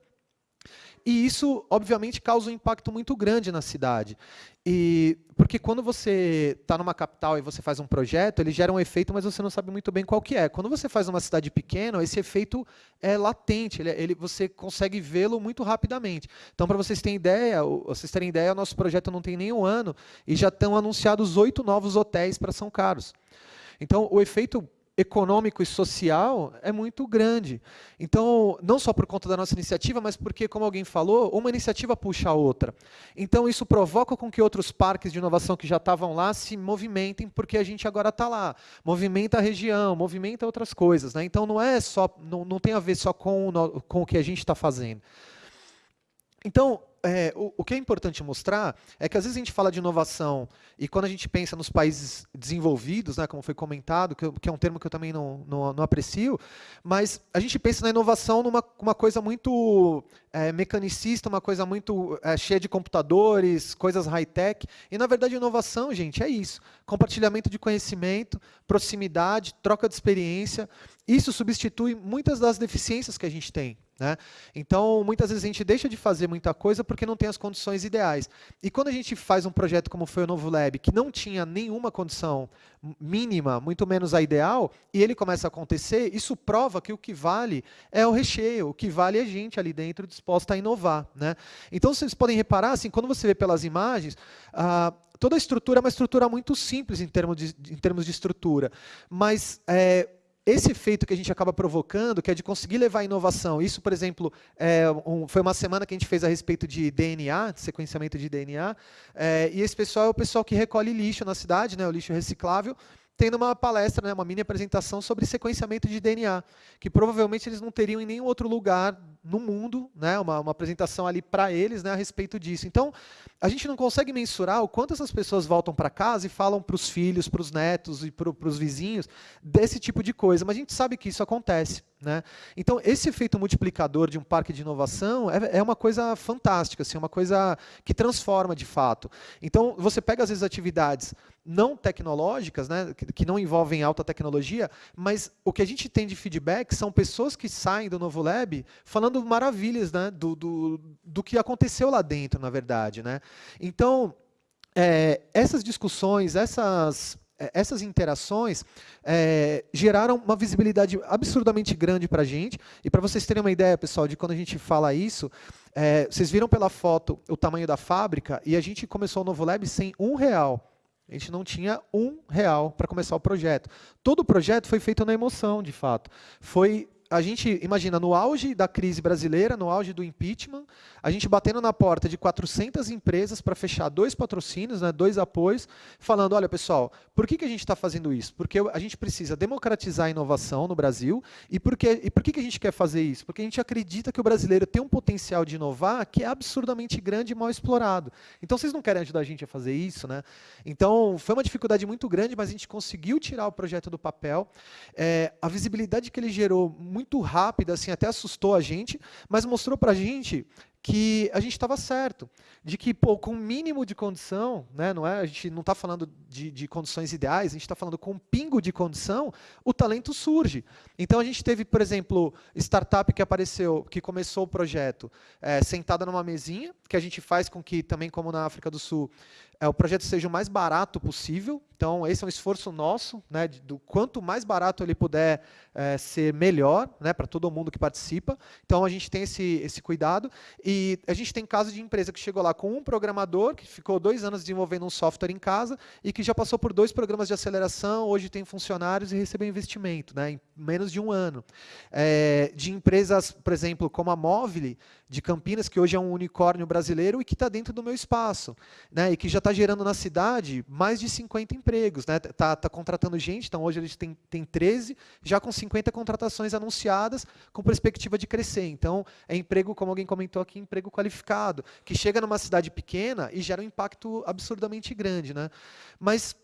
e isso, obviamente, causa um impacto muito grande na cidade. E porque quando você está numa capital e você faz um projeto, ele gera um efeito, mas você não sabe muito bem qual que é. Quando você faz uma cidade pequena, esse efeito é latente, ele, ele você consegue vê-lo muito rapidamente. Então, para vocês terem ideia, vocês terem ideia, o nosso projeto não tem nem um ano e já estão anunciados oito novos hotéis para São Carlos. Então, o efeito econômico e social é muito grande. Então, não só por conta da nossa iniciativa, mas porque, como alguém falou, uma iniciativa puxa a outra. Então, isso provoca com que outros parques de inovação que já estavam lá se movimentem, porque a gente agora está lá. Movimenta a região, movimenta outras coisas. Né? Então, não é só, não, não tem a ver só com, com o que a gente está fazendo. Então, é, o, o, que é importante mostrar é que às vezes a gente fala de inovação e quando a gente pensa nos países desenvolvidos, né, como foi comentado, que, que, é um termo que eu também não, não, não, aprecio, mas a gente pensa na inovação numa uma coisa muito é, mecanicista, uma coisa muito é, cheia de computadores, coisas high-tech. E, na verdade, inovação, gente, é isso. Compartilhamento de conhecimento, proximidade, troca de experiência. Isso substitui muitas das deficiências que a gente tem. Né? Então, muitas vezes a gente deixa de fazer muita coisa porque não tem as condições ideais. E quando a gente faz um projeto como foi o Novo Lab, que não tinha nenhuma condição mínima, muito menos a ideal, e ele começa a acontecer, isso prova que o que vale é o recheio, o que vale é a gente ali dentro disposta a inovar. Né? Então, vocês podem reparar, assim, quando você vê pelas imagens, ah, toda a estrutura é uma estrutura muito simples em termos de, em termos de estrutura, mas é, esse efeito que a gente acaba provocando, que é de conseguir levar inovação. Isso, por exemplo, é um, foi uma semana que a gente fez a respeito de DNA, de sequenciamento de DNA, é, e esse pessoal é o pessoal que recolhe lixo na cidade, né, o lixo reciclável, tendo uma palestra, né, uma mini apresentação sobre sequenciamento de DNA, que provavelmente eles não teriam em nenhum outro lugar no mundo, né, uma, uma apresentação ali para eles né, a respeito disso. Então, a gente não consegue mensurar o quanto essas pessoas voltam para casa e falam para os filhos, para os netos e para os vizinhos desse tipo de coisa, mas a gente sabe que isso acontece. Né? Então, esse efeito multiplicador de um parque de inovação é, é uma coisa fantástica, assim, uma coisa que transforma de fato. Então, você pega, às vezes, atividades não tecnológicas, né, que, que, não envolvem alta tecnologia, mas o que a gente tem de feedback são pessoas que saem do Novo Lab falando maravilhas né, do, do, do que aconteceu lá dentro, na verdade. Né? Então, é, essas discussões, essas é, essas interações é, geraram uma visibilidade absurdamente grande para a gente. E para vocês terem uma ideia, pessoal, de quando a gente fala isso, é, vocês viram pela foto o tamanho da fábrica e a gente começou o Novo Lab sem um real. A gente não tinha um real para começar o projeto. Todo o projeto foi feito na emoção, de fato. Foi a gente, imagina, no auge da crise brasileira, no auge do impeachment, a gente batendo na porta de 400 empresas para fechar dois patrocínios, né, dois apoios, falando, olha, pessoal, por que, que a gente está fazendo isso? Porque a gente precisa democratizar a inovação no Brasil. E por, que, e por que, que a gente quer fazer isso? Porque a gente acredita que o brasileiro tem um potencial de inovar que é absurdamente grande e mal explorado. Então, vocês não querem ajudar a gente a fazer isso? Né? Então, foi uma dificuldade muito grande, mas a gente conseguiu tirar o projeto do papel. É, a visibilidade que ele gerou, muito rápida, assim, até assustou a gente, mas mostrou para a gente que a gente estava certo, de que pô, com o mínimo de condição, né, não é, a gente não está falando de, de, condições ideais, a gente está falando com um pingo de condição, o talento surge. Então a gente teve, por exemplo, startup que apareceu, que começou o projeto é, sentada numa mesinha, que a gente faz com que também, como na África do Sul, é, o projeto seja o mais barato possível. Então, esse é um esforço nosso, né, do quanto mais barato ele puder é, ser melhor, né, para todo mundo que participa. Então, a gente tem esse, esse cuidado. E a gente tem casos de empresa que chegou lá com um programador, que ficou dois anos desenvolvendo um software em casa, e que já passou por dois programas de aceleração, hoje tem funcionários e recebeu investimento, né, menos de um ano. É, de empresas, por exemplo, como a Móvel, de Campinas, que hoje é um unicórnio brasileiro e que está dentro do meu espaço, né, e que já está gerando na cidade mais de 50 empregos. Está né, tá, tá contratando gente, então hoje eles têm, têm 13, já com 50 contratações anunciadas, com perspectiva de crescer. Então, é emprego, como alguém comentou aqui, emprego qualificado, que chega numa cidade pequena e gera um impacto absurdamente grande. Né? Mas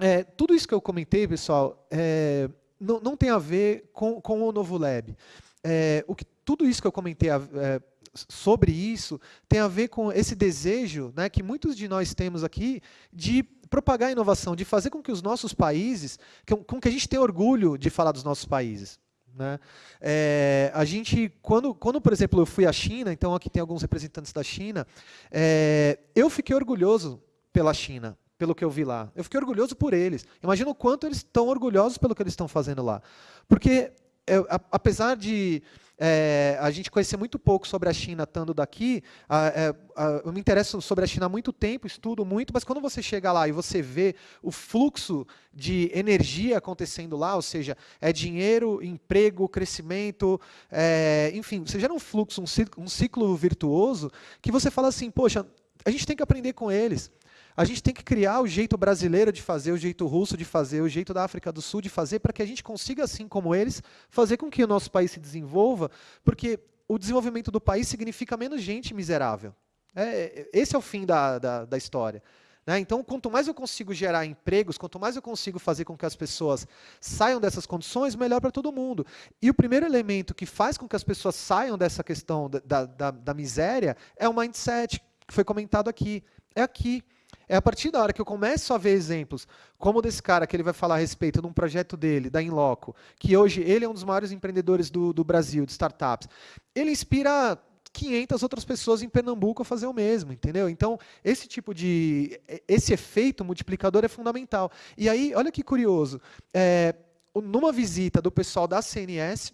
é, tudo isso que eu comentei, pessoal, é, não, não, tem a ver com, com o Novo Lab. É, o que, tudo isso que eu comentei é, sobre isso tem a ver com esse desejo né, que muitos de nós temos aqui de propagar a inovação, de fazer com que os nossos países, com que a gente tenha orgulho de falar dos nossos países. Né? É, a gente, quando, quando, por exemplo, eu fui à China, então aqui tem alguns representantes da China, é, eu fiquei orgulhoso pela China, pelo que eu vi lá. Eu fiquei orgulhoso por eles. Imagina o quanto eles estão orgulhosos pelo que eles estão fazendo lá. Porque, é, apesar de é, a gente conhecer muito pouco sobre a China estando daqui. A, é, a, eu me interesso sobre a China há muito tempo, estudo muito, mas quando você chega lá e você vê o fluxo de energia acontecendo lá, ou seja, é dinheiro, emprego, crescimento, é, enfim, você gera um fluxo, um ciclo, um ciclo virtuoso, que você fala assim, poxa, a gente tem que aprender com eles. A gente tem que criar o jeito brasileiro de fazer, o jeito russo de fazer, o jeito da África do Sul de fazer, para que a gente consiga, assim como eles, fazer com que o nosso país se desenvolva, porque o desenvolvimento do país significa menos gente miserável. É, é esse é o fim da, da, da história. Né? Então, quanto mais eu consigo gerar empregos, quanto mais eu consigo fazer com que as pessoas saiam dessas condições, melhor para todo mundo. E o primeiro elemento que faz com que as pessoas saiam dessa questão da, da, da miséria é o mindset, que foi comentado aqui. É aqui. É a partir da hora que eu começo a ver exemplos, como desse cara que ele vai falar a respeito de um projeto dele, da Inloco, que hoje ele é um dos maiores empreendedores do, do Brasil, de startups. Ele inspira 500 outras pessoas em Pernambuco a fazer o mesmo, entendeu? Então, esse tipo de... esse efeito multiplicador é fundamental. E aí, olha que curioso, é, numa visita do pessoal da CNS,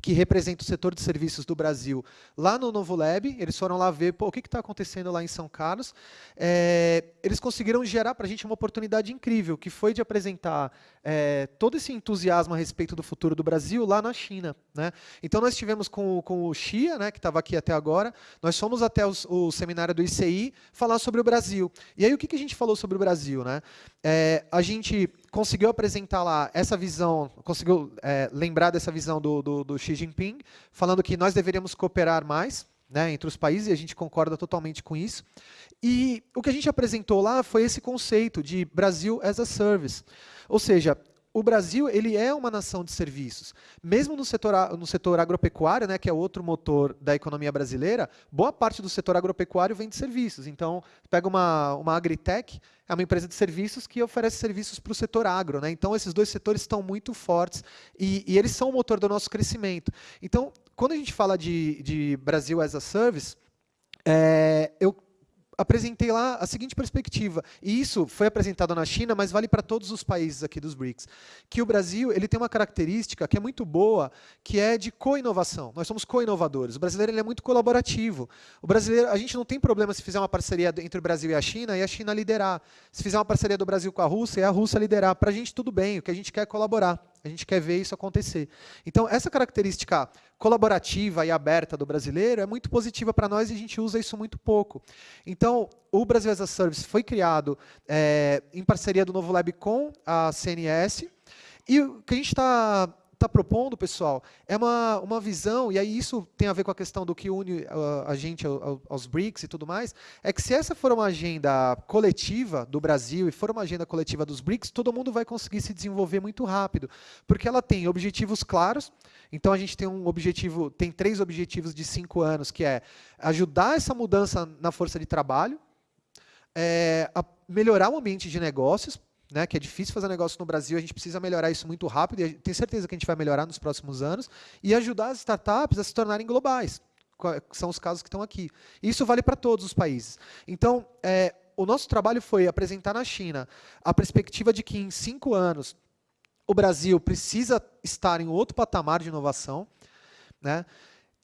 que representa o setor de serviços do Brasil, lá no Novo Lab. Eles foram lá ver pô, o que está acontecendo lá em São Carlos. É, eles conseguiram gerar para a gente uma oportunidade incrível, que foi de apresentar é, todo esse entusiasmo a respeito do futuro do Brasil lá na China. Né? Então, nós estivemos com, com o Xia, né, que estava aqui até agora, nós fomos até os, o seminário do ICI falar sobre o Brasil. E aí, o que, que a gente falou sobre o Brasil? Né? É, a gente conseguiu apresentar lá essa visão, conseguiu é, lembrar dessa visão do, do, do Xi Jinping, falando que nós deveríamos cooperar mais, né, entre os países, e a gente concorda totalmente com isso. E o que a gente apresentou lá foi esse conceito de Brasil as a Service. Ou seja, o Brasil ele é uma nação de serviços. Mesmo no setor, no setor agropecuário, né, que é outro motor da economia brasileira, boa parte do setor agropecuário vem de serviços. Então, pega uma, uma Agritech, é uma empresa de serviços que oferece serviços para o setor agro. Né? Então, esses dois setores estão muito fortes e, e, eles são o motor do nosso crescimento. Então, quando a gente fala de, de Brasil as a Service, é, eu apresentei lá a seguinte perspectiva, e isso foi apresentado na China, mas vale para todos os países aqui dos BRICS, que o Brasil ele tem uma característica que é muito boa, que é de co-inovação. Nós somos co-inovadores. O brasileiro ele é muito colaborativo. O brasileiro, a gente não tem problema se fizer uma parceria entre o Brasil e a China e a China liderar. Se fizer uma parceria do Brasil com a Rússia e a Rússia liderar. Para a gente tudo bem, o que a gente quer é colaborar. A gente quer ver isso acontecer. Então, essa característica colaborativa e aberta do brasileiro é muito positiva para nós e a gente usa isso muito pouco. Então, o Brasil as a Service foi criado é, em parceria do Novo Lab com a CNS. E o que a gente está está propondo, pessoal, é uma, uma visão, e aí isso tem a ver com a questão do que une uh, a gente aos BRICS e tudo mais, é que se essa for uma agenda coletiva do Brasil e for uma agenda coletiva dos BRICS, todo mundo vai conseguir se desenvolver muito rápido, porque ela tem objetivos claros, então a gente tem um objetivo, tem três objetivos de cinco anos, que é ajudar essa mudança na força de trabalho, é, melhorar o ambiente de negócios, né, que é difícil fazer negócio no Brasil, a gente precisa melhorar isso muito rápido, e tenho certeza que a gente vai melhorar nos próximos anos, e ajudar as startups a se tornarem globais, que são os casos que estão aqui. Isso vale para todos os países. Então, é, o nosso trabalho foi apresentar na China a perspectiva de que em cinco anos o Brasil precisa estar em outro patamar de inovação, né?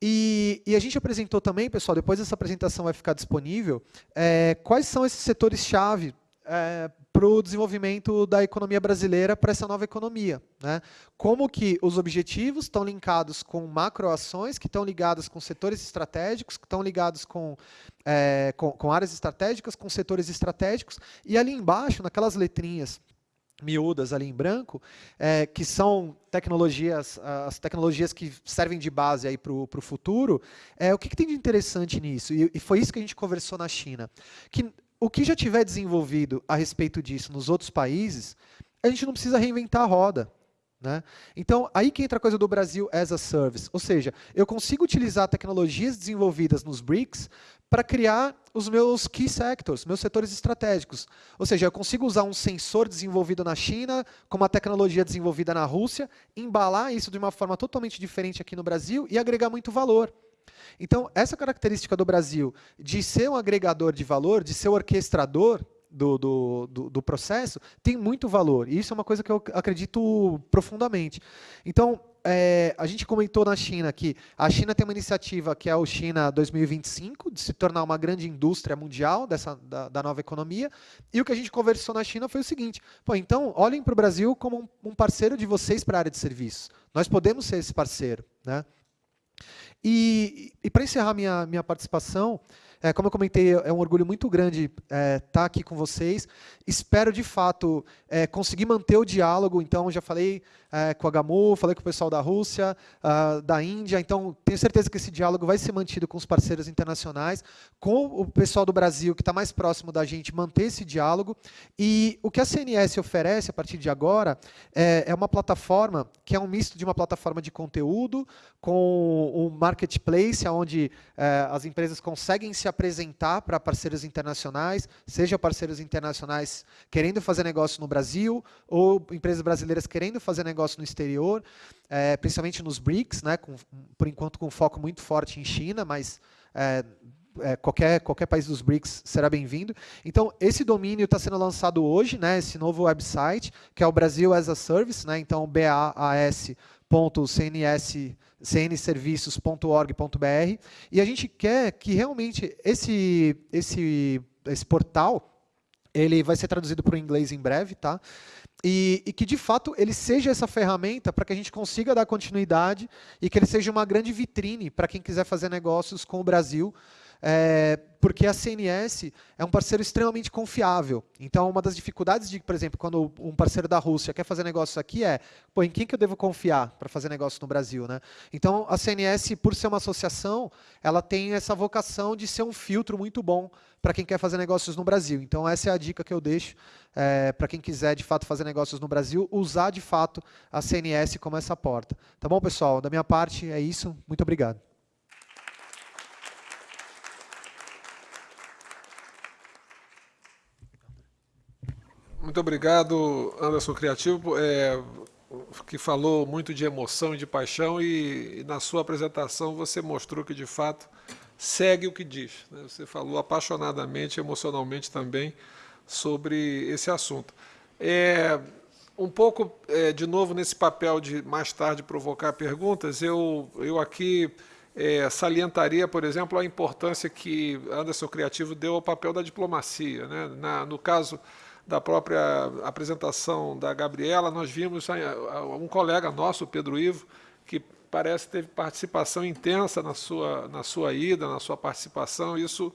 E, e, a gente apresentou também, pessoal, depois essa apresentação vai ficar disponível, é, quais são esses setores-chave é, para o desenvolvimento da economia brasileira para essa nova economia. Né? Como que os objetivos estão linkados com macroações, que estão ligadas com setores estratégicos, que estão ligados com, é, com, com áreas estratégicas, com setores estratégicos, e ali embaixo, naquelas letrinhas miúdas ali em branco, é, que são tecnologias, as tecnologias que servem de base aí para o futuro, é, o que, que, tem de interessante nisso? E, e, foi isso que a gente conversou na China. Que o que já tiver desenvolvido a respeito disso nos outros países, a gente não precisa reinventar a roda. Né? Então, aí que entra a coisa do Brasil as a Service. Ou seja, eu consigo utilizar tecnologias desenvolvidas nos BRICS para criar os meus key sectors, meus setores estratégicos. Ou seja, eu consigo usar um sensor desenvolvido na China, com uma tecnologia desenvolvida na Rússia, embalar isso de uma forma totalmente diferente aqui no Brasil e agregar muito valor. Então, essa característica do Brasil de ser um agregador de valor, de ser o orquestrador do, do, do, do, processo, tem muito valor. E isso é uma coisa que eu acredito profundamente. Então, é, a gente comentou na China que a China tem uma iniciativa que é o China 2025, de se tornar uma grande indústria mundial dessa, da, da nova economia. E o que a gente conversou na China foi o seguinte: pô, então olhem para o Brasil como um, um parceiro de vocês para a área de serviços. Nós podemos ser esse parceiro. Né? E, e para encerrar minha, minha participação, é, como eu comentei, é um orgulho muito grande estar é, tá aqui com vocês. Espero, de fato, é, conseguir manter o diálogo. Então, já falei é, com a Gamu, falei com o pessoal da Rússia, uh, da Índia. Então, tenho certeza que esse diálogo vai ser mantido com os parceiros internacionais, com o pessoal do Brasil, que está mais próximo da gente, manter esse diálogo. E o que a CNS oferece, a partir de agora, é, é uma plataforma que é um misto de uma plataforma de conteúdo com um marketplace, onde é, as empresas conseguem se apresentar para parceiros internacionais, seja parceiros internacionais querendo fazer negócio no Brasil, ou empresas brasileiras querendo fazer negócio no exterior, é, principalmente nos BRICS, né, com, por enquanto com foco muito forte em China, mas é, é, qualquer, qualquer país dos BRICS será bem-vindo. Então, esse domínio está sendo lançado hoje, né, esse novo website, que é o Brasil as a Service, né, então BAAS.cnserviços.org.br, e a gente quer que realmente esse, esse, esse portal ele vai ser traduzido para o inglês em breve, tá? E, e, que, de fato, ele seja essa ferramenta para que a gente consiga dar continuidade e que ele seja uma grande vitrine para quem quiser fazer negócios com o Brasil, é, porque a CNS é um parceiro extremamente confiável. Então, uma das dificuldades de, por exemplo, quando um parceiro da Rússia quer fazer negócio aqui é, pô, em quem que eu devo confiar para fazer negócio no Brasil? Né? Então, a CNS, por ser uma associação, ela tem essa vocação de ser um filtro muito bom para quem quer fazer negócios no Brasil. Então, essa é a dica que eu deixo é, para quem quiser, de fato, fazer negócios no Brasil, usar, de fato, a CNS como essa porta. Tá bom, pessoal? Da minha parte, é isso. Muito obrigado. Muito obrigado, Anderson Criativo, é, que falou muito de emoção e de paixão e, e, na sua apresentação você mostrou que, de fato, segue o que diz. Né? Você falou apaixonadamente, emocionalmente também sobre esse assunto. É, um pouco, é, de novo, nesse papel de mais tarde provocar perguntas, eu, eu aqui é, salientaria, por exemplo, a importância que Anderson Criativo deu ao papel da diplomacia. Né? Na, no caso da própria apresentação da Gabriela, nós vimos um colega nosso, Pedro Ivo, que parece teve participação intensa na sua, na sua ida, na sua participação. Isso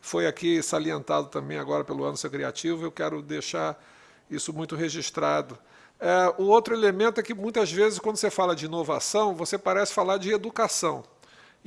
foi aqui salientado também agora pelo Anderson Criativo. Eu quero deixar isso muito registrado. É, o outro elemento é que, muitas vezes, quando você fala de inovação, você parece falar de educação.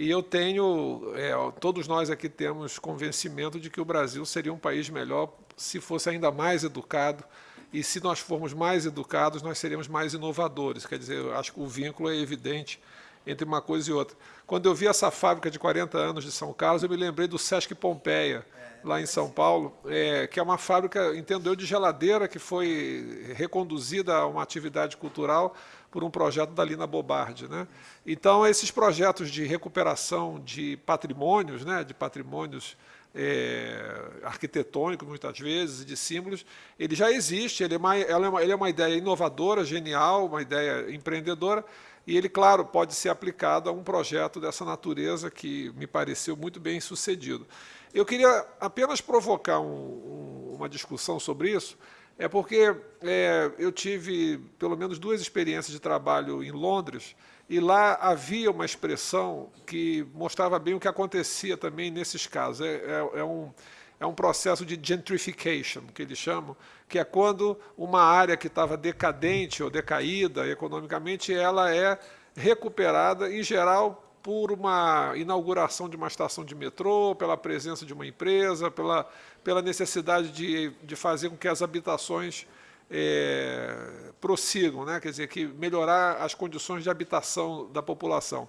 E eu tenho, é, todos nós aqui temos convencimento de que o Brasil seria um país melhor se fosse ainda mais educado, e se nós formos mais educados, nós seremos mais inovadores. Quer dizer, eu acho que o vínculo é evidente entre uma coisa e outra. Quando eu vi essa fábrica de 40 anos de São Carlos, eu me lembrei do Sesc Pompeia, lá em São Paulo, é, que é uma fábrica, entendo eu, de geladeira, que foi reconduzida a uma atividade cultural por um projeto da Lina Bobardi. Né? Então, esses projetos de recuperação de patrimônios, né, de patrimônios é, arquitetônico, muitas vezes, de símbolos, ele já existe, ele é, uma, é uma, ele é uma ideia inovadora, genial, uma ideia empreendedora, e ele, claro, pode ser aplicado a um projeto dessa natureza que me pareceu muito bem sucedido. Eu queria apenas provocar um, um, uma discussão sobre isso, é porque é, eu tive pelo menos duas experiências de trabalho em Londres, e lá havia uma expressão que mostrava bem o que acontecia também nesses casos. É, é, é, um, é um processo de gentrification, que eles chamam, que é quando uma área que estava decadente ou decaída economicamente, ela é recuperada, em geral, por uma inauguração de uma estação de metrô, pela presença de uma empresa, pela, pela necessidade de, de fazer com que as habitações é, prossigam, né? quer dizer, que melhorar as condições de habitação da população.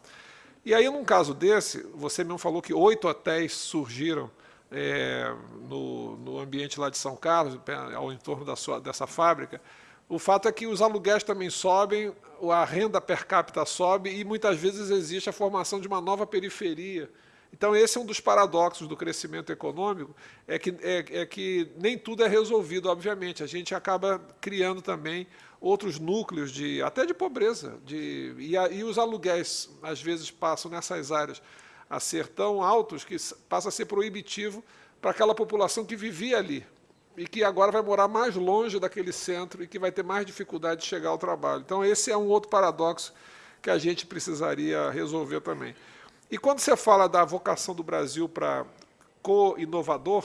E aí, num caso desse, você mesmo falou que oito hotéis surgiram é, no, no, ambiente lá de São Carlos, ao entorno da sua, dessa fábrica. O fato é que os aluguéis também sobem, a renda per capita sobe e muitas vezes existe a formação de uma nova periferia então, esse é um dos paradoxos do crescimento econômico, é que, é, é que nem tudo é resolvido, obviamente. A gente acaba criando também outros núcleos, de, até de pobreza. De, e, a, e os aluguéis, às vezes, passam nessas áreas a ser tão altos que passa a ser proibitivo para aquela população que vivia ali e que agora vai morar mais longe daquele centro e que vai ter mais dificuldade de chegar ao trabalho. Então, esse é um outro paradoxo que a gente precisaria resolver também. E quando você fala da vocação do Brasil para co-inovador,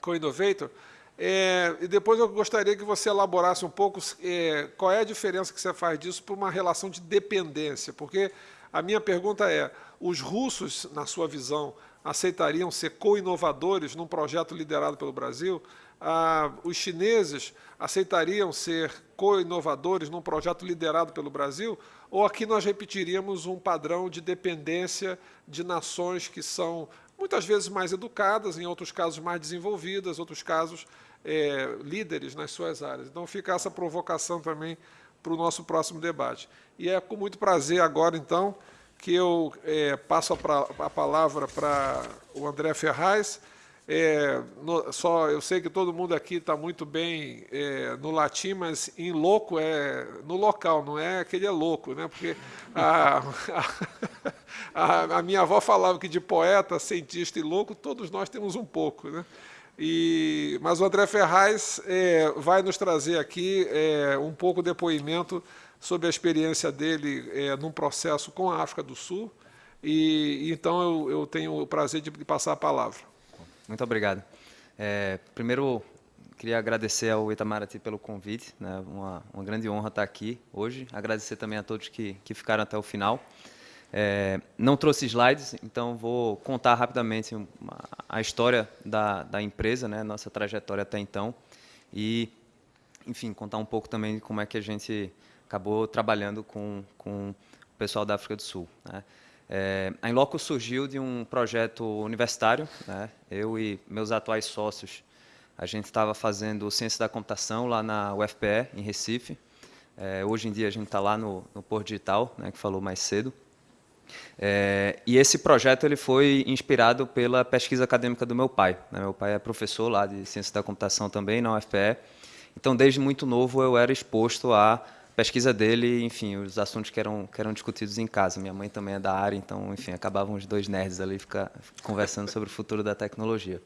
co-innovator, é, e depois eu gostaria que você elaborasse um pouco é, qual é a diferença que você faz disso para uma relação de dependência, porque a minha pergunta é, os russos, na sua visão, aceitariam ser co-inovadores num projeto liderado pelo Brasil? Ah, os chineses aceitariam ser co-inovadores num projeto liderado pelo Brasil? ou aqui nós repetiríamos um padrão de dependência de nações que são muitas vezes mais educadas, em outros casos mais desenvolvidas, outros casos é, líderes nas suas áreas. Então fica essa provocação também para o nosso próximo debate. E é com muito prazer agora, então, que eu é, passo a, a palavra para o André Ferraz, é, no, só eu sei que todo mundo aqui está muito bem é, no latim, mas em louco é no local, não é aquele é louco, né? Porque a, a, a, minha avó falava que de poeta, cientista e louco todos nós temos um pouco, né? E, mas o André Ferraz é, vai nos trazer aqui é, um pouco de depoimento sobre a experiência dele é, num processo com a África do Sul, E então eu, eu tenho o prazer de passar a palavra. Muito obrigado. É, primeiro, queria agradecer ao Itamaraty pelo convite, né? uma, uma grande honra estar aqui hoje. Agradecer também a todos que, que ficaram até o final. É, não trouxe slides, então vou contar rapidamente uma, a história da, da empresa, né? nossa trajetória até então, e, enfim, contar um pouco também de como é que a gente acabou trabalhando com, com o pessoal da África do Sul. Né? É, a Inloco surgiu de um projeto universitário, né? eu e meus atuais sócios, a gente estava fazendo ciência da computação lá na UFPE, em Recife. É, hoje em dia a gente está lá no, no Porto Digital, né, que falou mais cedo. É, e esse projeto ele foi inspirado pela pesquisa acadêmica do meu pai. Né? Meu pai é professor lá de ciência da computação também na UFPE. Então, desde muito novo, eu era exposto à pesquisa dele, enfim, os assuntos que eram, que eram discutidos em casa. Minha mãe também é da área, então, enfim, acabavam os dois nerds ali ficar conversando sobre o futuro da tecnologia.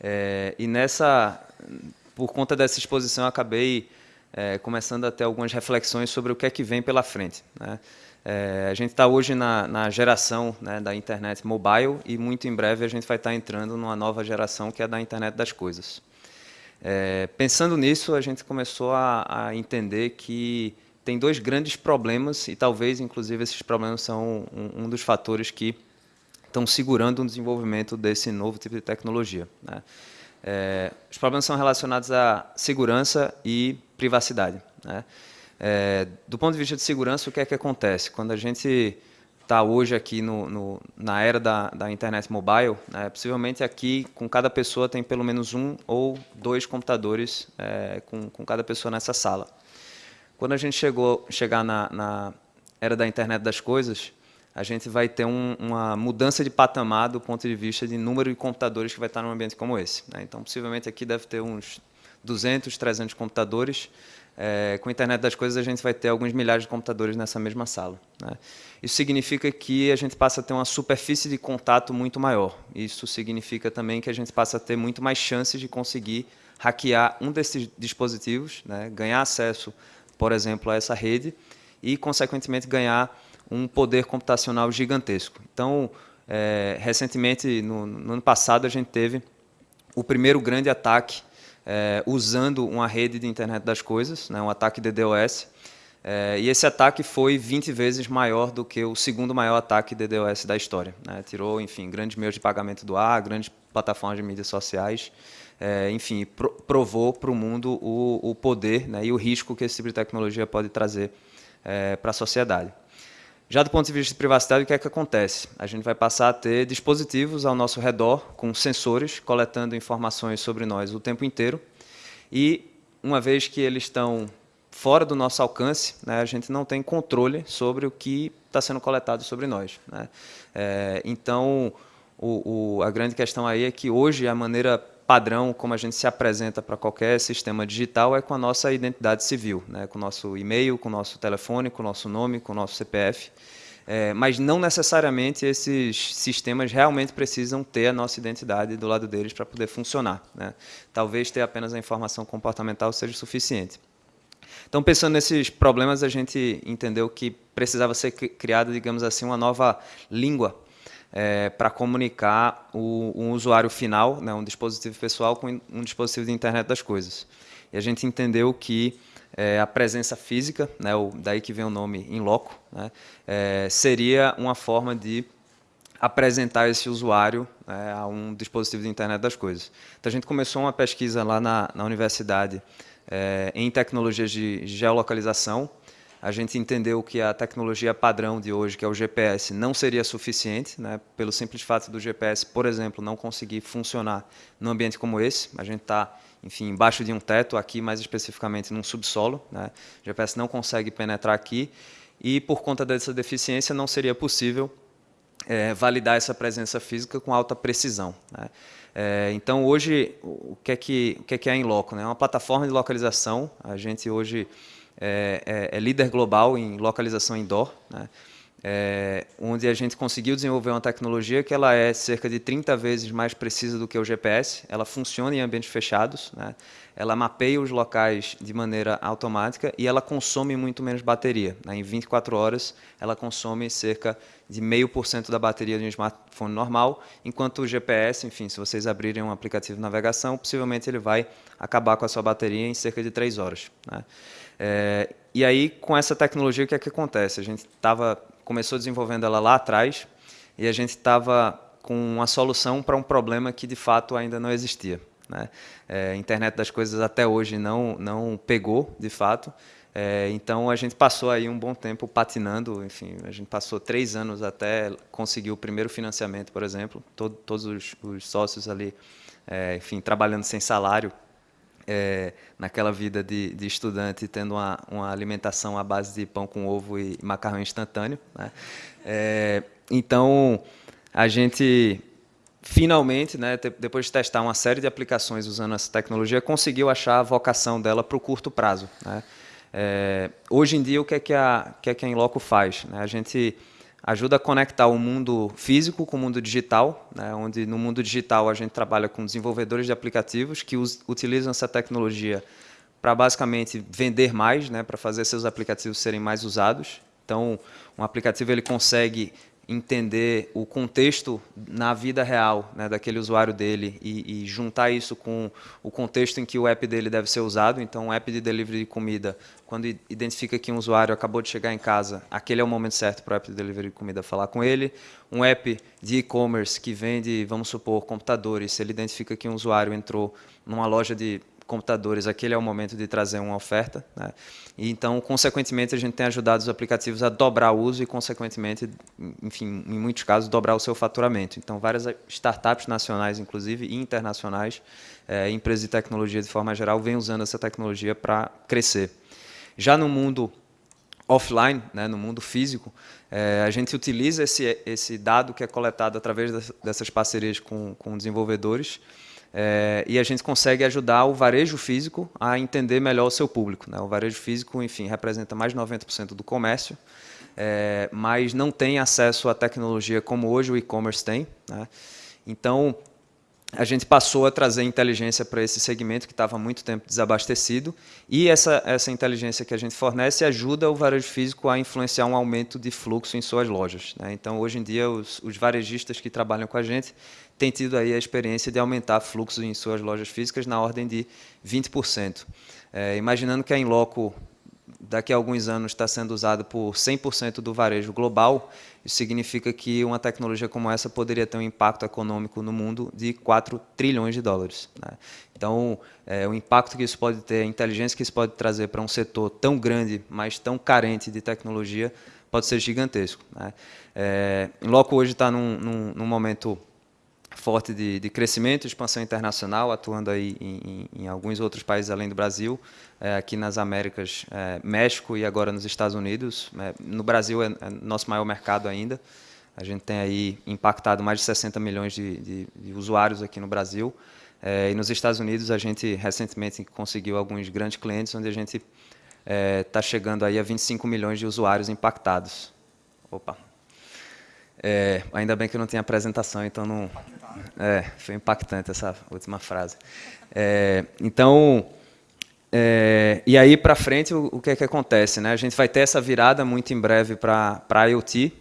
É, e nessa, por conta dessa exposição, acabei é, começando a ter algumas reflexões sobre o que é que vem pela frente. Né? É, a gente está hoje na, na geração né, da internet mobile e muito em breve a gente vai estar tá entrando numa nova geração que é da internet das coisas. É, pensando nisso, a gente começou a, a, entender que tem dois grandes problemas e talvez, inclusive, esses problemas são um, um dos fatores que estão segurando o desenvolvimento desse novo tipo de tecnologia. Né? É, os problemas são relacionados à segurança e privacidade. Né? É, do ponto de vista de segurança, o que é que acontece? Quando a gente está hoje aqui no, no, na era da, da internet mobile, né, possivelmente aqui com cada pessoa tem pelo menos um ou dois computadores é, com, com cada pessoa nessa sala. Quando a gente chegou chegar na, na era da internet das coisas, a gente vai ter um, uma mudança de patamar do ponto de vista de número de computadores que vai estar num ambiente como esse. Né? Então, possivelmente aqui deve ter uns 200, 300 computadores. É, com a internet das coisas, a gente vai ter alguns milhares de computadores nessa mesma sala. Né? Isso significa que a gente passa a ter uma superfície de contato muito maior. Isso significa também que a gente passa a ter muito mais chances de conseguir hackear um desses dispositivos, né? ganhar acesso, por exemplo, a essa rede e, consequentemente, ganhar um poder computacional gigantesco. Então, é, recentemente, no, no, ano passado, a gente teve o primeiro grande ataque é, usando uma rede de internet das coisas, né, um ataque DDoS, é, e esse ataque foi 20 vezes maior do que o segundo maior ataque DDoS da história. Né? Tirou, enfim, grandes meios de pagamento do ar, grandes plataformas de mídias sociais, é, enfim, pro, provou para o mundo o, o poder né, e o risco que esse tipo de tecnologia pode trazer é, para a sociedade. Já do ponto de vista de privacidade, o que é que acontece? A gente vai passar a ter dispositivos ao nosso redor, com sensores, coletando informações sobre nós o tempo inteiro. E, uma vez que eles estão fora do nosso alcance, né, a gente não tem controle sobre o que está sendo coletado sobre nós. Né? É, então, o, o, a grande questão aí é que hoje a maneira padrão como a gente se apresenta para qualquer sistema digital é com a nossa identidade civil, né? com o nosso e-mail, com o nosso telefone, com o nosso nome, com o nosso CPF. É, mas não necessariamente esses sistemas realmente precisam ter a nossa identidade do lado deles para poder funcionar. Né? Talvez ter apenas a informação comportamental seja suficiente. Então, pensando nesses problemas, a gente entendeu que precisava ser criada, digamos assim, uma nova língua é, para comunicar o, um usuário final, né, um dispositivo pessoal com um dispositivo de internet das coisas. E a gente entendeu que é, a presença física, né, o, daí que vem o nome in loco, né, é, seria uma forma de apresentar esse usuário né, a um dispositivo de internet das coisas. Então a gente começou uma pesquisa lá na, na universidade é, em tecnologias de geolocalização, a gente entendeu que a tecnologia padrão de hoje, que é o GPS, não seria suficiente, né, pelo simples fato do GPS, por exemplo, não conseguir funcionar num ambiente como esse. A gente está, enfim, embaixo de um teto, aqui mais especificamente num subsolo. Né, o GPS não consegue penetrar aqui e, por conta dessa deficiência, não seria possível é, validar essa presença física com alta precisão. Né. É, então, hoje, o que é que, o que é, que é a Inloco? Né? É uma plataforma de localização. A gente hoje é, é, é líder global em localização indoor. Né? é, onde a gente conseguiu desenvolver uma tecnologia que ela é cerca de 30 vezes mais precisa do que o GPS, ela funciona em ambientes fechados, né? ela mapeia os locais de maneira automática e ela consome muito menos bateria. Né? Em 24 horas, ela consome cerca de 0,5% da bateria de um smartphone normal, enquanto o GPS, enfim, se vocês abrirem um aplicativo de navegação, possivelmente ele vai acabar com a sua bateria em cerca de 3 horas. Né? É, e aí, com essa tecnologia, o que é que acontece? A gente estava começou desenvolvendo ela lá atrás e a gente estava com uma solução para um problema que, de fato, ainda não existia. Né? É, a internet das coisas até hoje não, não pegou, de fato. É, então, a gente passou aí um bom tempo patinando, enfim, a gente passou três anos até conseguir o primeiro financiamento, por exemplo, todo, todos os, os, sócios ali, é, enfim, trabalhando sem salário, é, naquela vida de, de, estudante, tendo uma, uma, alimentação à base de pão com ovo e macarrão instantâneo. Né? É, então, a gente finalmente, né, depois de testar uma série de aplicações usando essa tecnologia, conseguiu achar a vocação dela para o curto prazo. Né? É, hoje em dia, o que é que a, que é que a Inloco faz? Né? A gente ajuda a conectar o mundo físico com o mundo digital, né, onde no mundo digital a gente trabalha com desenvolvedores de aplicativos que us, utilizam essa tecnologia para basicamente vender mais, né, para fazer seus aplicativos serem mais usados. Então, um aplicativo ele consegue entender o contexto na vida real né, daquele usuário dele e, e, juntar isso com o contexto em que o app dele deve ser usado. Então, um app de delivery de comida, quando identifica que um usuário acabou de chegar em casa, aquele é o momento certo para o app de delivery de comida falar com ele. Um app de e-commerce que vende, vamos supor, computadores, se ele identifica que um usuário entrou numa loja de computadores, aquele é o momento de trazer uma oferta. Né? E, então, consequentemente, a gente tem ajudado os aplicativos a dobrar o uso e, consequentemente, enfim, em muitos casos, dobrar o seu faturamento. Então, várias startups nacionais, inclusive, e internacionais, é, empresas de tecnologia de forma geral, vêm usando essa tecnologia para crescer. Já no mundo offline, né, no mundo físico, é, a gente utiliza esse, esse dado que é coletado através dessas parcerias com, com desenvolvedores é, e a gente consegue ajudar o varejo físico a entender melhor o seu público. Né? O varejo físico, enfim, representa mais de 90% do comércio, é, mas não tem acesso à tecnologia como hoje o e-commerce tem. Né? Então, a gente passou a trazer inteligência para esse segmento que estava há muito tempo desabastecido e essa, essa inteligência que a gente fornece ajuda o varejo físico a influenciar um aumento de fluxo em suas lojas. Né? Então, hoje em dia, os, os varejistas que trabalham com a gente têm tido aí a experiência de aumentar fluxo em suas lojas físicas na ordem de 20%. É, imaginando que a Inloco daqui a alguns anos está sendo usada por 100% do varejo global, isso significa que uma tecnologia como essa poderia ter um impacto econômico no mundo de 4 trilhões de dólares. Né? Então, é, o impacto que isso pode ter, a inteligência que isso pode trazer para um setor tão grande, mas tão carente de tecnologia, pode ser gigantesco. Né? É, hoje está num, num, num momento forte de, de crescimento, expansão internacional, atuando aí em, em, em alguns outros países além do Brasil, é, aqui nas Américas, é, México e agora nos Estados Unidos. É, no Brasil é, é, nosso maior mercado ainda. A gente tem aí impactado mais de 60 milhões de, de, de usuários aqui no Brasil. É, e nos Estados Unidos a gente recentemente conseguiu alguns grandes clientes, onde a gente está é, chegando aí a 25 milhões de usuários impactados. Opa. Ainda bem que eu não tinha apresentação, então não, é, foi impactante essa última frase. É, então, é, e aí para frente, o, o, que é que acontece? Né? A gente vai ter essa virada muito em breve para IoT.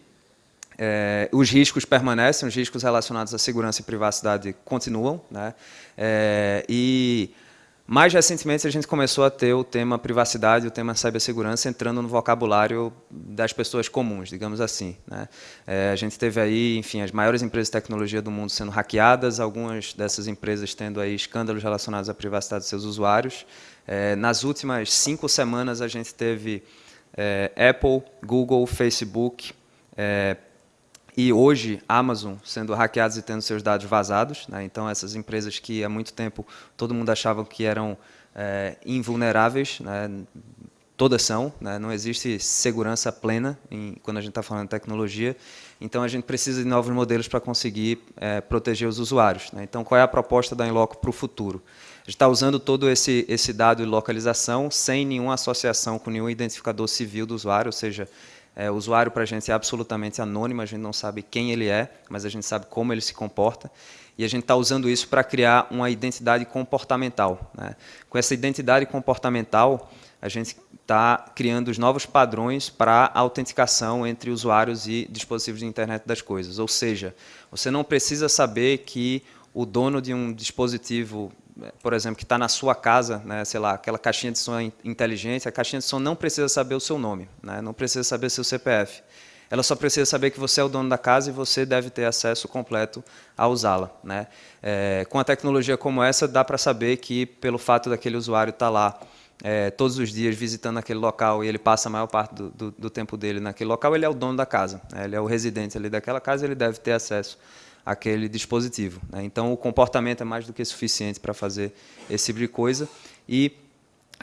É, os riscos permanecem, os riscos relacionados à segurança e privacidade continuam. Né? É, e mais recentemente, a gente começou a ter o tema privacidade, o tema cibersegurança entrando no vocabulário das pessoas comuns, digamos assim. Né? É, a gente teve aí, enfim, as maiores empresas de tecnologia do mundo sendo hackeadas, algumas dessas empresas tendo aí escândalos relacionados à privacidade dos seus usuários. É, nas últimas cinco semanas, a gente teve é, Apple, Google, Facebook, é, e hoje Amazon sendo hackeados e tendo seus dados vazados. Né? Então, essas empresas que há muito tempo todo mundo achava que eram é, invulneráveis, né? todas são, né? não existe segurança plena em, quando a gente está falando de tecnologia. Então, a gente precisa de novos modelos para conseguir é, proteger os usuários. Né? Então, qual é a proposta da Inloco para o futuro? A gente está usando todo esse, esse dado de localização sem nenhuma associação com nenhum identificador civil do usuário, ou seja, É, o usuário, para a gente, é absolutamente anônimo, a gente não sabe quem ele é, mas a gente sabe como ele se comporta. E a gente está usando isso para criar uma identidade comportamental. Né? Com essa identidade comportamental, a gente está criando os novos padrões para autenticação entre usuários e dispositivos de internet das coisas. Ou seja, você não precisa saber que o dono de um dispositivo, por exemplo, que está na sua casa, né, sei lá, aquela caixinha de som inteligente, a caixinha de som não precisa saber o seu nome, né, não precisa saber seu CPF. Ela só precisa saber que você é o dono da casa e você deve ter acesso completo a usá-la. Né? É, com a tecnologia como essa, dá para saber que, pelo fato daquele usuário estar tá lá é, todos os dias visitando aquele local e ele passa a maior parte do, do, do, tempo dele naquele local, ele é o dono da casa, né? ele é o residente ali daquela casa, ele deve ter acesso àquele dispositivo. Né? Então, o comportamento é mais do que suficiente para fazer esse tipo de coisa e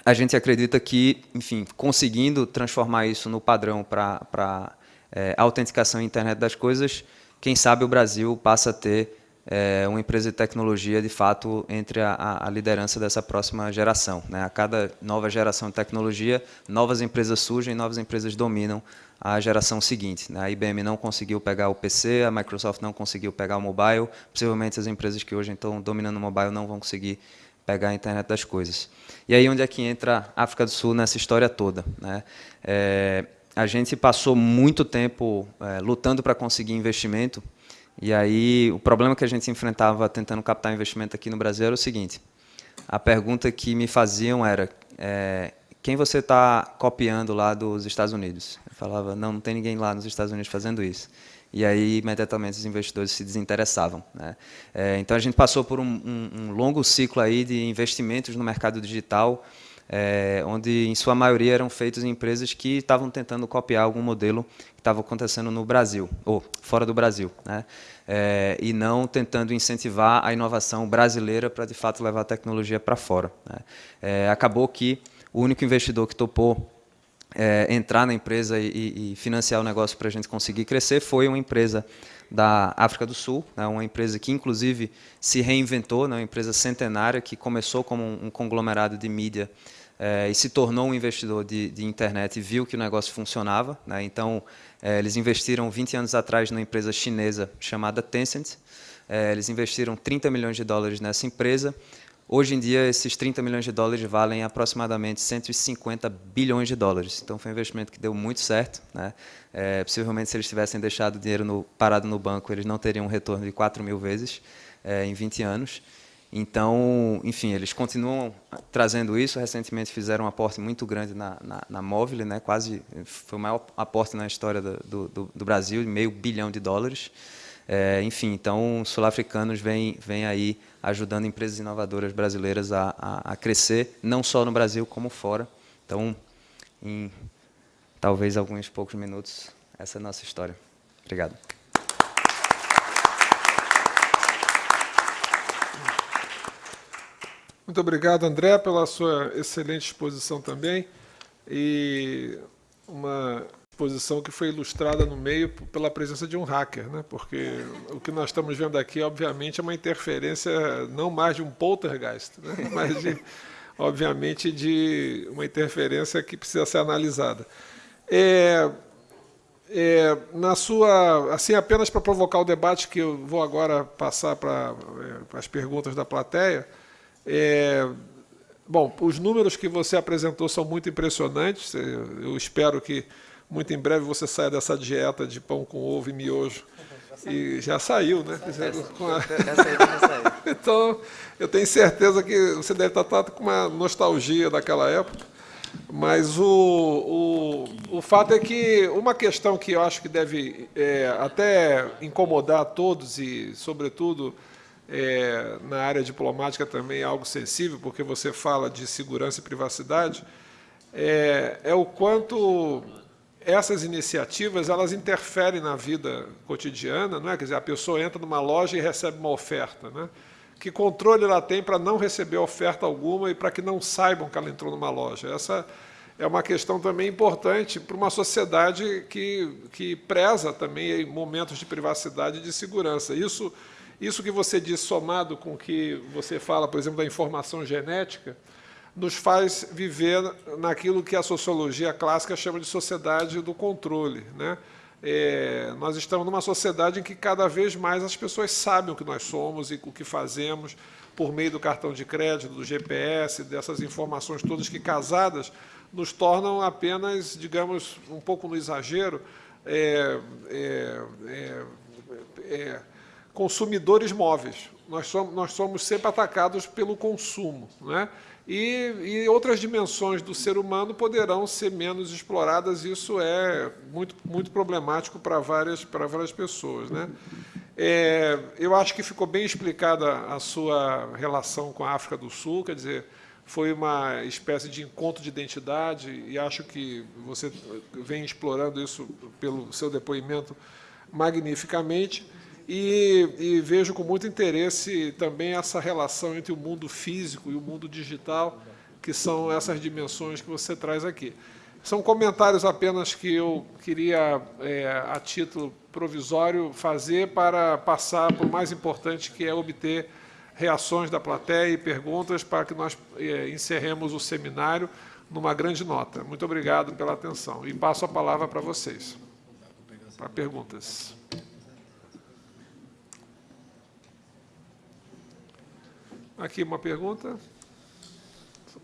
a gente acredita que, enfim, conseguindo transformar isso no padrão para é, autenticação e internet das coisas, quem sabe o Brasil passa a ter é, uma empresa de tecnologia, de fato, entre a, a liderança dessa próxima geração. Né? A cada nova geração de tecnologia, novas empresas surgem, novas empresas dominam a geração seguinte. Né? A IBM não conseguiu pegar o PC, a Microsoft não conseguiu pegar o mobile, possivelmente as empresas que hoje estão dominando o mobile não vão conseguir pegar a internet das coisas. E aí onde é que entra a África do Sul nessa história toda? Né? É, a gente passou muito tempo é, lutando para conseguir investimento, e aí o problema que a gente enfrentava tentando captar investimento aqui no Brasil era o seguinte, a pergunta que me faziam era, é, quem você está copiando lá dos Estados Unidos? Eu falava, não, não tem ninguém lá nos Estados Unidos fazendo isso. E aí, imediatamente, os investidores se desinteressavam. Né? É, então, a gente passou por um, um, um longo ciclo aí de investimentos no mercado digital, é, onde em sua maioria eram feitos em empresas que estavam tentando copiar algum modelo que estava acontecendo no Brasil, ou fora do Brasil, né? É, e não tentando incentivar a inovação brasileira para, de fato, levar a tecnologia para fora. Né? É, acabou que o único investidor que topou é, entrar na empresa e, e financiar o negócio para a gente conseguir crescer foi uma empresa da África do Sul, né, uma empresa que inclusive se reinventou, né, uma empresa centenária que começou como um, um conglomerado de mídia é, e se tornou um investidor de, de, internet e viu que o negócio funcionava. Né? Então, é, eles investiram 20 anos atrás numa empresa chinesa chamada Tencent. É, eles investiram 30 milhões de dólares nessa empresa. Hoje em dia, esses 30 milhões de dólares valem aproximadamente 150 bilhões de dólares. Então, foi um investimento que deu muito certo. Né? É, possivelmente, se eles tivessem deixado o dinheiro no, parado no banco, eles não teriam um retorno de 4 mil vezes é, em 20 anos. Então, enfim, eles continuam trazendo isso. Recentemente fizeram um aporte muito grande na, na, na Móvel, né? quase foi o maior aporte na história do, do, do Brasil, meio bilhão de dólares. É, enfim, então, os sul-africanos vêm, vêm aí ajudando empresas inovadoras brasileiras a, a, a, crescer, não só no Brasil, como fora. Então, em talvez alguns poucos minutos, essa é a nossa história. Obrigado. Muito obrigado, André, pela sua excelente exposição também. E uma exposição que foi ilustrada no meio pela presença de um hacker, né? porque o que nós estamos vendo aqui, obviamente, é uma interferência não mais de um poltergeist, né? mas, de, obviamente, de uma interferência que precisa ser analisada. É, é, na sua, assim, apenas para provocar o debate, que eu vou agora passar para, é, as perguntas da plateia, é, bom, os números que você apresentou são muito impressionantes. Eu espero que muito em breve você saia dessa dieta de pão com ovo e miojo. Já e já saiu, né? Essa, essa, já saiu. então, eu tenho certeza que você deve estar com uma nostalgia daquela época. Mas o, o, o fato é que uma questão que eu acho que deve é, até incomodar a todos e, sobretudo, é, na área diplomática também é algo sensível, porque você fala de segurança e privacidade, é, é o quanto essas iniciativas elas interferem na vida cotidiana, não é? Quer dizer, a pessoa entra numa loja e recebe uma oferta, né? Que controle ela tem para não receber oferta alguma e para que não saibam que ela entrou numa loja? Essa é uma questão também importante para uma sociedade que, que preza também momentos de privacidade e de segurança. Isso isso que você diz, somado com o que você fala, por exemplo, da informação genética, nos faz viver naquilo que a sociologia clássica chama de sociedade do controle. Né? É, nós estamos numa sociedade em que cada vez mais as pessoas sabem o que nós somos e o que fazemos por meio do cartão de crédito, do GPS, dessas informações todas que casadas nos tornam apenas, digamos, um pouco no exagero, é, é, é, é consumidores móveis. Nós somos, nós somos sempre atacados pelo consumo. Né? E, e, outras dimensões do ser humano poderão ser menos exploradas, isso é muito, muito problemático para várias, para várias pessoas. Né? É, eu acho que ficou bem explicada a sua relação com a África do Sul, quer dizer, foi uma espécie de encontro de identidade, e acho que você vem explorando isso pelo seu depoimento magnificamente. E, e, vejo com muito interesse também essa relação entre o mundo físico e o mundo digital, que são essas dimensões que você traz aqui. São comentários apenas que eu queria, é, a título provisório, fazer para passar para o mais importante, que é obter reações da plateia e perguntas para que nós é, encerremos o seminário numa grande nota. Muito obrigado pela atenção. E passo a palavra para vocês, para perguntas. Aqui uma pergunta.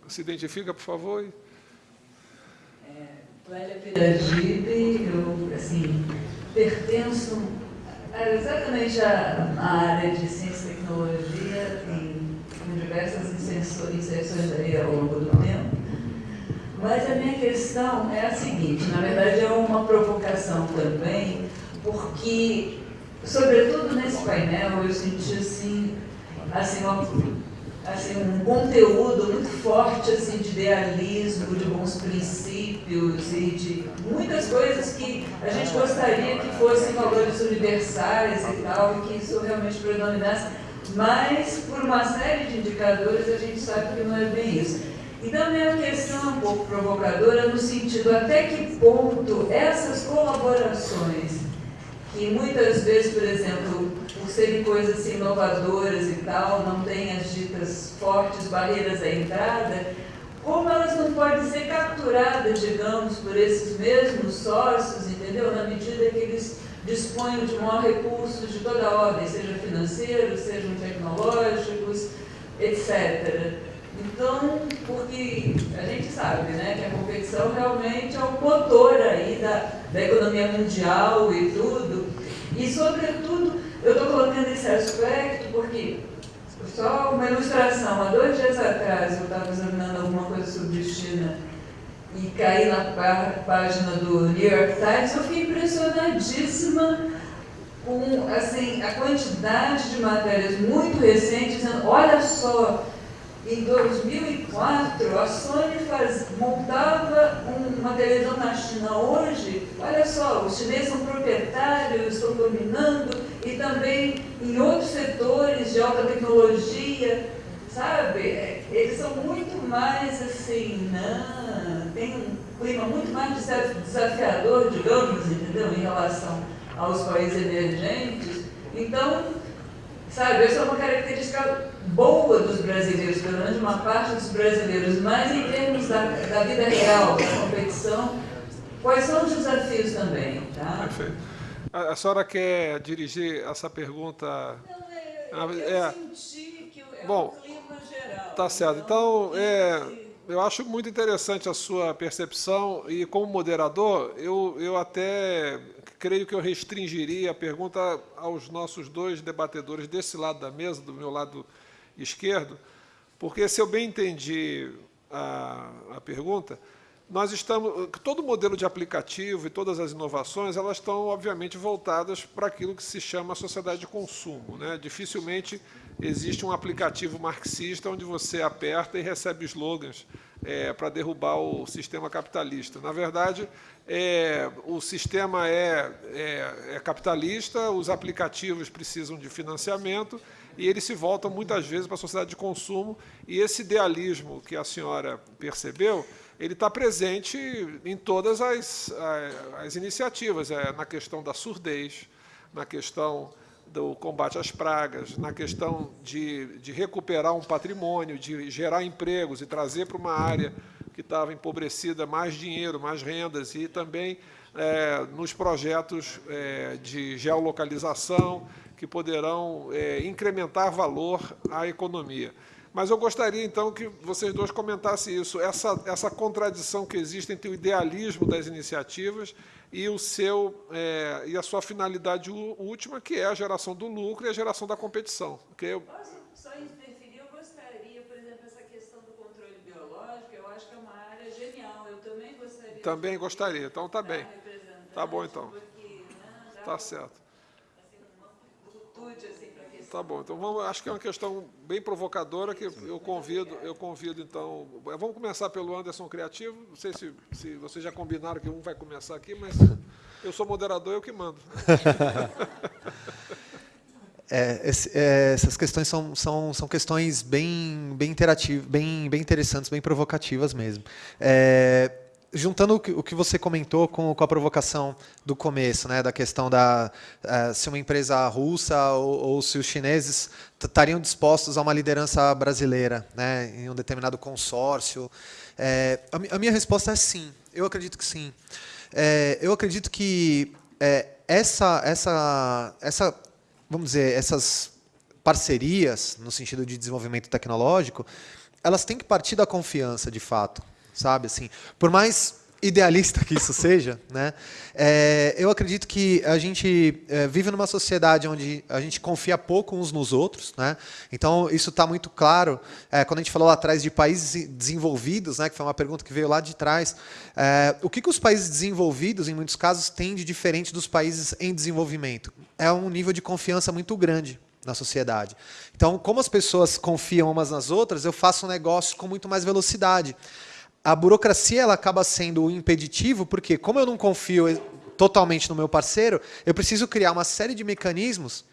Se identifica, por favor. Clélia Piragibe, eu assim, pertenço exatamente à área de ciência e tecnologia em, em diversas inserções aí ao longo do tempo. Mas a minha questão é a seguinte, na verdade é uma provocação também, porque, sobretudo nesse painel, eu senti assim, assim uma assim, um conteúdo muito forte assim, de idealismo, de bons princípios e de muitas coisas que a gente gostaria que fossem valores universais e tal, e que isso realmente predominasse, mas por uma série de indicadores a gente sabe que não é bem isso. Então, a minha questão é um pouco provocadora no sentido até que ponto essas colaborações, que muitas vezes, por exemplo, por serem coisas inovadoras e tal, não têm as ditas fortes barreiras à entrada, como elas não podem ser capturadas, digamos, por esses mesmos sócios, entendeu? Na medida que eles dispõem de maior recursos de toda ordem, seja financeiros, sejam tecnológicos, etc. Então, porque a gente sabe né, que a competição realmente é o motor aí da, da economia mundial e tudo, e sobretudo eu estou colocando esse aspecto porque, só uma ilustração, há dois dias atrás eu estava examinando alguma coisa sobre China e caí na página do New York Times, eu fiquei impressionadíssima com assim, a quantidade de matérias muito recentes, dizendo, olha só, em 2004, a Sony faz, montava um, uma televisão na China. Hoje, olha só, os chineses são proprietários, estão dominando, e também em outros setores de alta tecnologia, sabe? Eles são muito mais assim, não, tem um clima muito mais desafiador, digamos, entendeu? Em relação aos países emergentes. Então, sabe, essa é uma característica boa dos brasileiros, pelo menos uma parte dos brasileiros, mas em termos da, da vida real, da competição, quais são os desafios também? Tá? Perfeito. A, a senhora quer dirigir essa pergunta? Não, é, eu, eu é, senti que é bom, um clima geral. Tá certo. Então, é, eu acho muito interessante a sua percepção e, como moderador, eu, eu até creio que eu restringiria a pergunta aos nossos dois debatedores desse lado da mesa, do meu lado esquerdo, porque, se eu bem entendi a, a pergunta, nós estamos, todo modelo de aplicativo e todas as inovações, elas estão, obviamente, voltadas para aquilo que se chama sociedade de consumo. Né? Dificilmente existe um aplicativo marxista onde você aperta e recebe slogans é, para derrubar o sistema capitalista. Na verdade, é, o sistema é, é, é capitalista, os aplicativos precisam de financiamento, e eles se voltam muitas vezes para a sociedade de consumo, e esse idealismo que a senhora percebeu, ele está presente em todas as, as, as iniciativas, é, na questão da surdez, na questão do combate às pragas, na questão de, de recuperar um patrimônio, de gerar empregos e trazer para uma área que estava empobrecida mais dinheiro, mais rendas, e também é, nos projetos é, de geolocalização que poderão é, incrementar valor à economia. Mas eu gostaria, então, que vocês dois comentassem isso, essa, essa contradição que existe entre o idealismo das iniciativas e, o seu, é, e a sua finalidade última, que é a geração do lucro e a geração da competição. Okay? Posso só interferir? Eu gostaria, por exemplo, essa questão do controle biológico, eu acho que é uma área genial. Eu também gostaria... Então, tá bem. Tá bom, então. Tá certo. Assim, Tá bom, então vamos, acho que é uma questão bem provocadora que eu convido, eu convido então, vamos começar pelo Anderson Criativo, não sei se, se vocês já combinaram que um vai começar aqui, mas eu sou moderador, eu que mando. É, esse, é, essas questões são, são, são questões bem, bem interativas, bem, bem interessantes, bem provocativas mesmo. É, juntando o que, o que, você comentou com, com, a provocação do começo, né, da questão da uh, se uma empresa russa ou, ou se os chineses estariam dispostos a uma liderança brasileira, né, em um determinado consórcio, é, a, a, minha resposta é sim. Eu acredito que sim. É, eu acredito que é, essa, essa, essa, vamos dizer, essas parcerias no sentido de desenvolvimento tecnológico, elas têm que partir da confiança, de fato sabe? Assim, por mais idealista que isso seja, né? É, eu acredito que a gente é, vive numa sociedade onde a gente confia pouco uns nos outros, né? Então isso está muito claro é, quando a gente falou lá atrás de países desenvolvidos, né? Que foi uma pergunta que veio lá de trás. É, o que, que os países desenvolvidos, em muitos casos, têm de diferente dos países em desenvolvimento? É um nível de confiança muito grande na sociedade. Então, como as pessoas confiam umas nas outras, eu faço um negócio com muito mais velocidade a burocracia ela acaba sendo o impeditivo, porque como eu não confio totalmente no meu parceiro, eu preciso criar uma série de mecanismos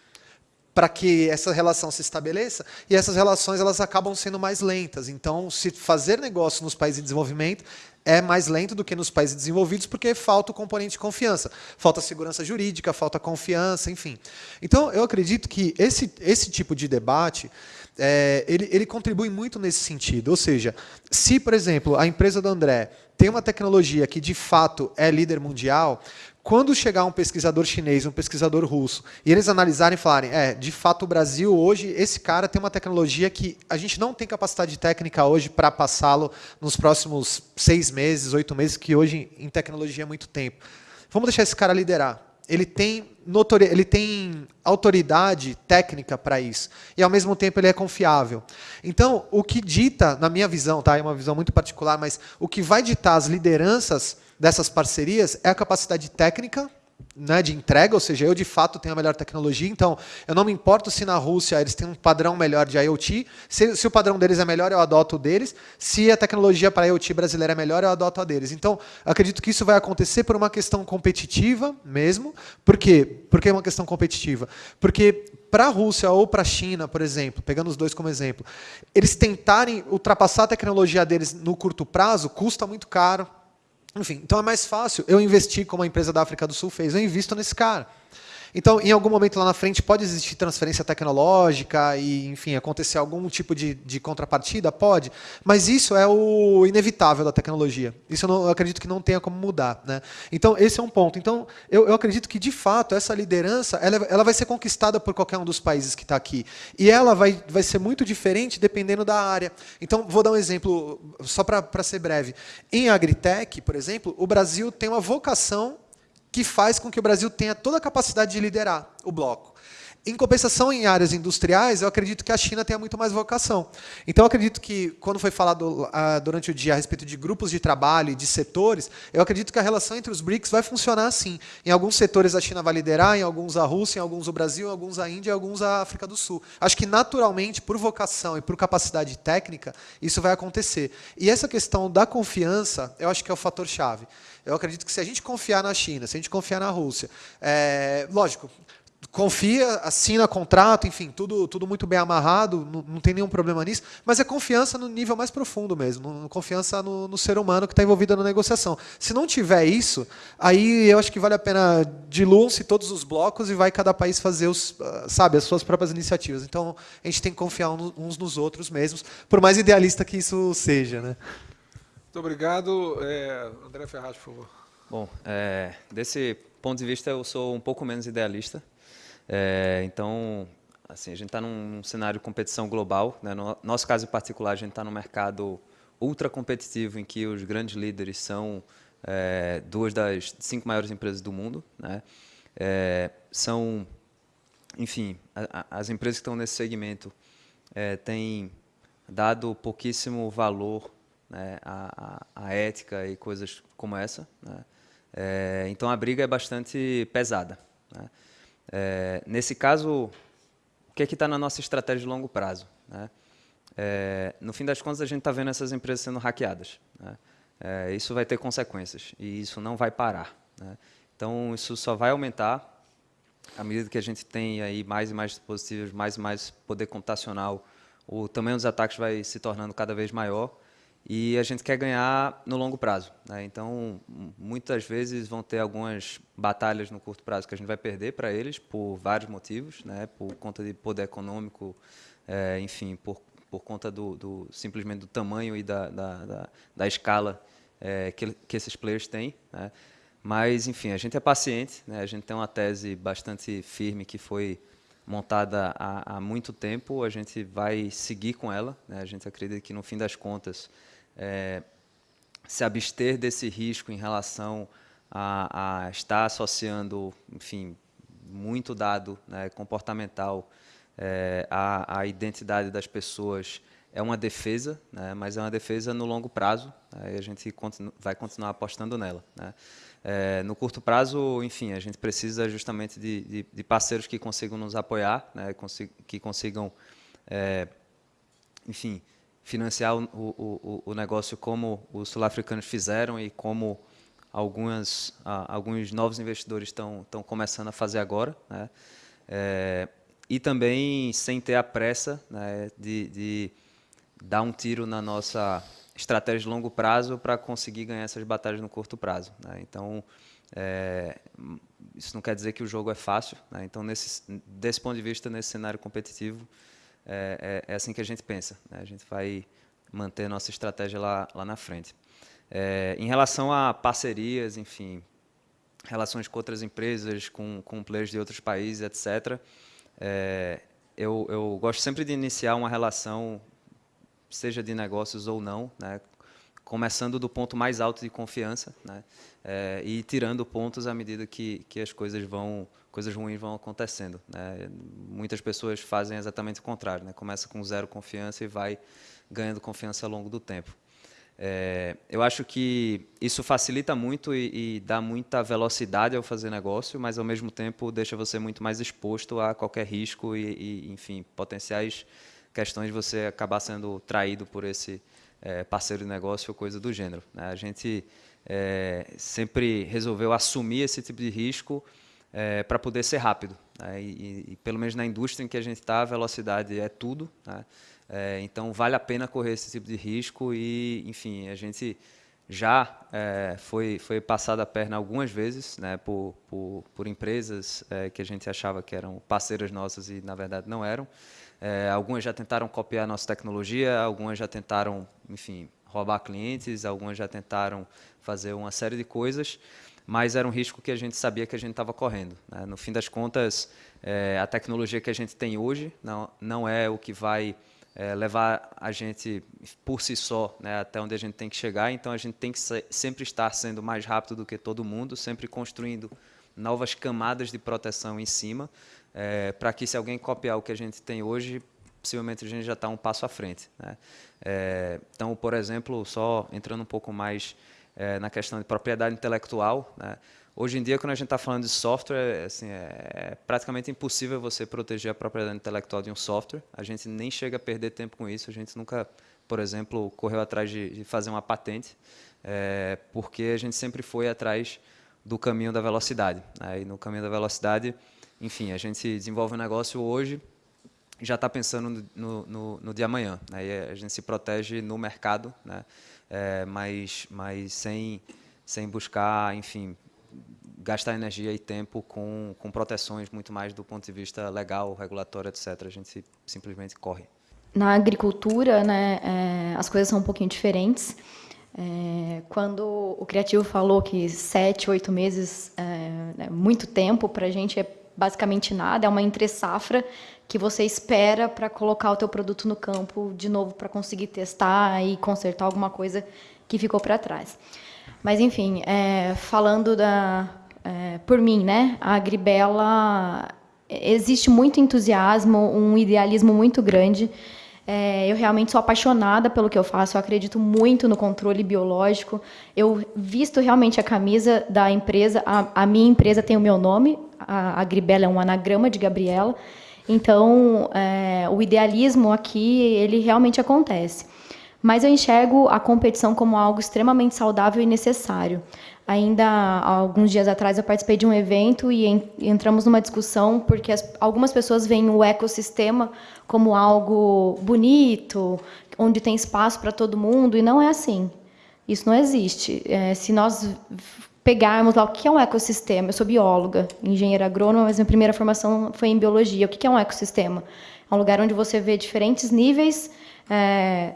para que essa relação se estabeleça, e essas relações elas acabam sendo mais lentas. Então, se fazer negócio nos países em desenvolvimento é mais lento do que nos países desenvolvidos, porque falta o componente de confiança. Falta segurança jurídica, falta confiança, enfim. Então, eu acredito que esse, esse tipo de debate é, ele, ele contribui muito nesse sentido. Ou seja, se, por exemplo, a empresa do André tem uma tecnologia que de fato é líder mundial, quando chegar um pesquisador chinês, um pesquisador russo, e eles analisarem e falarem, é, de fato o Brasil hoje, esse cara tem uma tecnologia que a gente não tem capacidade técnica hoje para passá-lo nos próximos seis meses, oito meses, que hoje em tecnologia é muito tempo. Vamos deixar esse cara liderar ele tem, ele tem autoridade técnica para isso. E, ao mesmo tempo, ele é confiável. Então, o que dita, na minha visão, tá? é uma visão muito particular, mas o que vai ditar as lideranças dessas parcerias é a capacidade técnica né, de entrega, ou seja, eu de fato tenho a melhor tecnologia, então eu não me importo se na Rússia eles têm um padrão melhor de IoT, se, se o padrão deles é melhor, eu adoto o deles, se a tecnologia para IoT brasileira é melhor, eu adoto a deles. Então, acredito que isso vai acontecer por uma questão competitiva mesmo. Por quê? Por que uma questão competitiva? Porque para a Rússia ou para a China, por exemplo, pegando os dois como exemplo, eles tentarem ultrapassar a tecnologia deles no curto prazo, custa muito caro, enfim, então é mais fácil eu investir como a empresa da África do Sul fez. Eu invisto nesse cara. Então, em algum momento lá na frente, pode existir transferência tecnológica e, enfim, acontecer algum tipo de, de contrapartida? Pode. Mas isso é o inevitável da tecnologia. Isso eu, não, eu, acredito que não tenha como mudar. Né? Então, esse é um ponto. Então, eu, eu acredito que, de fato, essa liderança ela, ela vai ser conquistada por qualquer um dos países que está aqui. E ela vai, vai ser muito diferente dependendo da área. Então, vou dar um exemplo, só para ser breve. Em agritech, por exemplo, o Brasil tem uma vocação que faz com que o Brasil tenha toda a capacidade de liderar o bloco. Em compensação, em áreas industriais, eu acredito que a China tenha muito mais vocação. Então, eu acredito que, quando foi falado uh, durante o dia a respeito de grupos de trabalho e de setores, eu acredito que a relação entre os BRICS vai funcionar assim. Em alguns setores a China vai liderar, em alguns a Rússia, em alguns o Brasil, em alguns a Índia, em alguns a África do Sul. Acho que, naturalmente, por vocação e por capacidade técnica, isso vai acontecer. E essa questão da confiança, eu acho que é o fator-chave. Eu acredito que se a gente confiar na China, se a gente confiar na Rússia, é, lógico, confia, assina contrato, enfim, tudo, tudo muito bem amarrado, não, não, tem nenhum problema nisso, mas é confiança no nível mais profundo mesmo, confiança no, no, ser humano que está envolvido na negociação. Se não tiver isso, aí eu acho que vale a pena diluam-se todos os blocos e vai cada país fazer os, ah, sabe, as suas próprias iniciativas. Então, a gente tem que confiar uns nos outros mesmos, por mais idealista que isso seja. Né? Muito obrigado. É, André Ferraz, por favor. Bom, é, desse ponto de vista, eu sou um pouco menos idealista. É, então, assim, a gente está num cenário de competição global. Né? No nosso caso particular, a gente está num mercado ultra competitivo em que os grandes líderes são é, duas das cinco maiores empresas do mundo. Né? É, são, enfim, a, a, as empresas que estão nesse segmento é, têm dado pouquíssimo valor né, à, à, ética e coisas como essa. Né? É, então a briga é bastante pesada. Né? É, nesse caso, o que é que está na nossa estratégia de longo prazo? Né? É, no fim das contas, a gente está vendo essas empresas sendo hackeadas. Né? É, isso vai ter consequências e isso não vai parar. Né? Então, isso só vai aumentar à medida que a gente tem aí mais e mais dispositivos, mais e mais poder computacional, o tamanho dos ataques vai se tornando cada vez maior e a gente quer ganhar no longo prazo. Né? Então, muitas vezes vão ter algumas batalhas no curto prazo que a gente vai perder para eles por vários motivos, né? por conta de poder econômico, é, enfim, por, por conta do, do, simplesmente do tamanho e da, da, da, da escala é, que, que esses players têm. Né? Mas, enfim, a gente é paciente, né? a gente tem uma tese bastante firme que foi montada há, há muito tempo, a gente vai seguir com ela. Né? A gente acredita que, no fim das contas, é, se abster desse risco em relação a, a estar associando, enfim, muito dado né, comportamental é, à, à, identidade das pessoas é uma defesa, né, mas é uma defesa no longo prazo, né, e a gente continu vai continuar apostando nela. Né. É, no curto prazo, enfim, a gente precisa justamente de, de, de parceiros que consigam nos apoiar, né, que consigam, é, enfim, financiar o, o, o negócio como os sul-africanos fizeram e como algumas, alguns novos investidores estão começando a fazer agora. Né? É, e também sem ter a pressa né, de, de dar um tiro na nossa estratégia de longo prazo para conseguir ganhar essas batalhas no curto prazo. Né? Então, é, isso não quer dizer que o jogo é fácil. Né? Então, nesse, desse ponto de vista, nesse cenário competitivo, é, é, é, assim que a gente pensa. Né? A gente vai manter nossa estratégia lá, lá na frente. É, em relação a parcerias, enfim, relações com outras empresas, com, com players de outros países, etc., é, eu, eu gosto sempre de iniciar uma relação, seja de negócios ou não, né? começando do ponto mais alto de confiança né? É, e tirando pontos à medida que, que as coisas vão coisas ruins vão acontecendo. Né? Muitas pessoas fazem exatamente o contrário, né? começa com zero confiança e vai ganhando confiança ao longo do tempo. É, eu acho que isso facilita muito e, e, dá muita velocidade ao fazer negócio, mas ao mesmo tempo deixa você muito mais exposto a qualquer risco e, e enfim, potenciais questões de você acabar sendo traído por esse é, parceiro de negócio ou coisa do gênero. Né? A gente é, sempre resolveu assumir esse tipo de risco é, para poder ser rápido. Né? E, e, pelo menos na indústria em que a gente está, a velocidade é tudo. Né? É, então, vale a pena correr esse tipo de risco e, enfim, a gente já é, foi, foi passado a perna algumas vezes né, por, por, por empresas é, que a gente achava que eram parceiras nossas e, na verdade, não eram. É, algumas já tentaram copiar a nossa tecnologia, algumas já tentaram, enfim, roubar clientes, algumas já tentaram fazer uma série de coisas mas era um risco que a gente sabia que a gente estava correndo. Né? No fim das contas, é, a tecnologia que a gente tem hoje não, não é o que vai é, levar a gente por si só né, até onde a gente tem que chegar, então a gente tem que sempre estar sendo mais rápido do que todo mundo, sempre construindo novas camadas de proteção em cima, é, para que se alguém copiar o que a gente tem hoje, possivelmente a gente já está um passo à frente. Né? É, então, por exemplo, só entrando um pouco mais é, na questão de propriedade intelectual. Né? Hoje em dia, quando a gente está falando de software, assim, é praticamente impossível você proteger a propriedade intelectual de um software. A gente nem chega a perder tempo com isso. A gente nunca, por exemplo, correu atrás de, de fazer uma patente, é, porque a gente sempre foi atrás do caminho da velocidade. Né? E no caminho da velocidade, enfim, a gente desenvolve um negócio hoje já está pensando no, no, no, amanhã. Aí né? a gente se protege no mercado, né? É, mas, mas sem, sem buscar, enfim, gastar energia e tempo com, com proteções muito mais do ponto de vista legal, regulatório, etc. A gente simplesmente corre. Na agricultura, né, é, as coisas são um pouquinho diferentes. É, quando o criativo falou que sete, oito meses é, é muito tempo, para a gente é basicamente nada, é uma entre safra que você espera para colocar o teu produto no campo de novo para conseguir testar e consertar alguma coisa que ficou para trás. Mas enfim, é, falando da é, por mim, né, a Agribela existe muito entusiasmo, um idealismo muito grande. É, eu realmente sou apaixonada pelo que eu faço, eu acredito muito no controle biológico. Eu visto realmente a camisa da empresa, a, a minha empresa tem o meu nome, a Agribela é um anagrama de Gabriela. Então, é, o idealismo aqui, ele realmente acontece. Mas eu enxergo a competição como algo extremamente saudável e necessário. Ainda há alguns dias atrás eu participei de um evento e entramos numa discussão porque as, algumas pessoas veem o ecossistema como algo bonito, onde tem espaço para todo mundo, e não é assim. Isso não existe. É, se nós pegarmos lá o que é um ecossistema. Eu sou bióloga, engenheira agrônoma, mas minha primeira formação foi em biologia. O que é um ecossistema? É um lugar onde você vê diferentes níveis, é,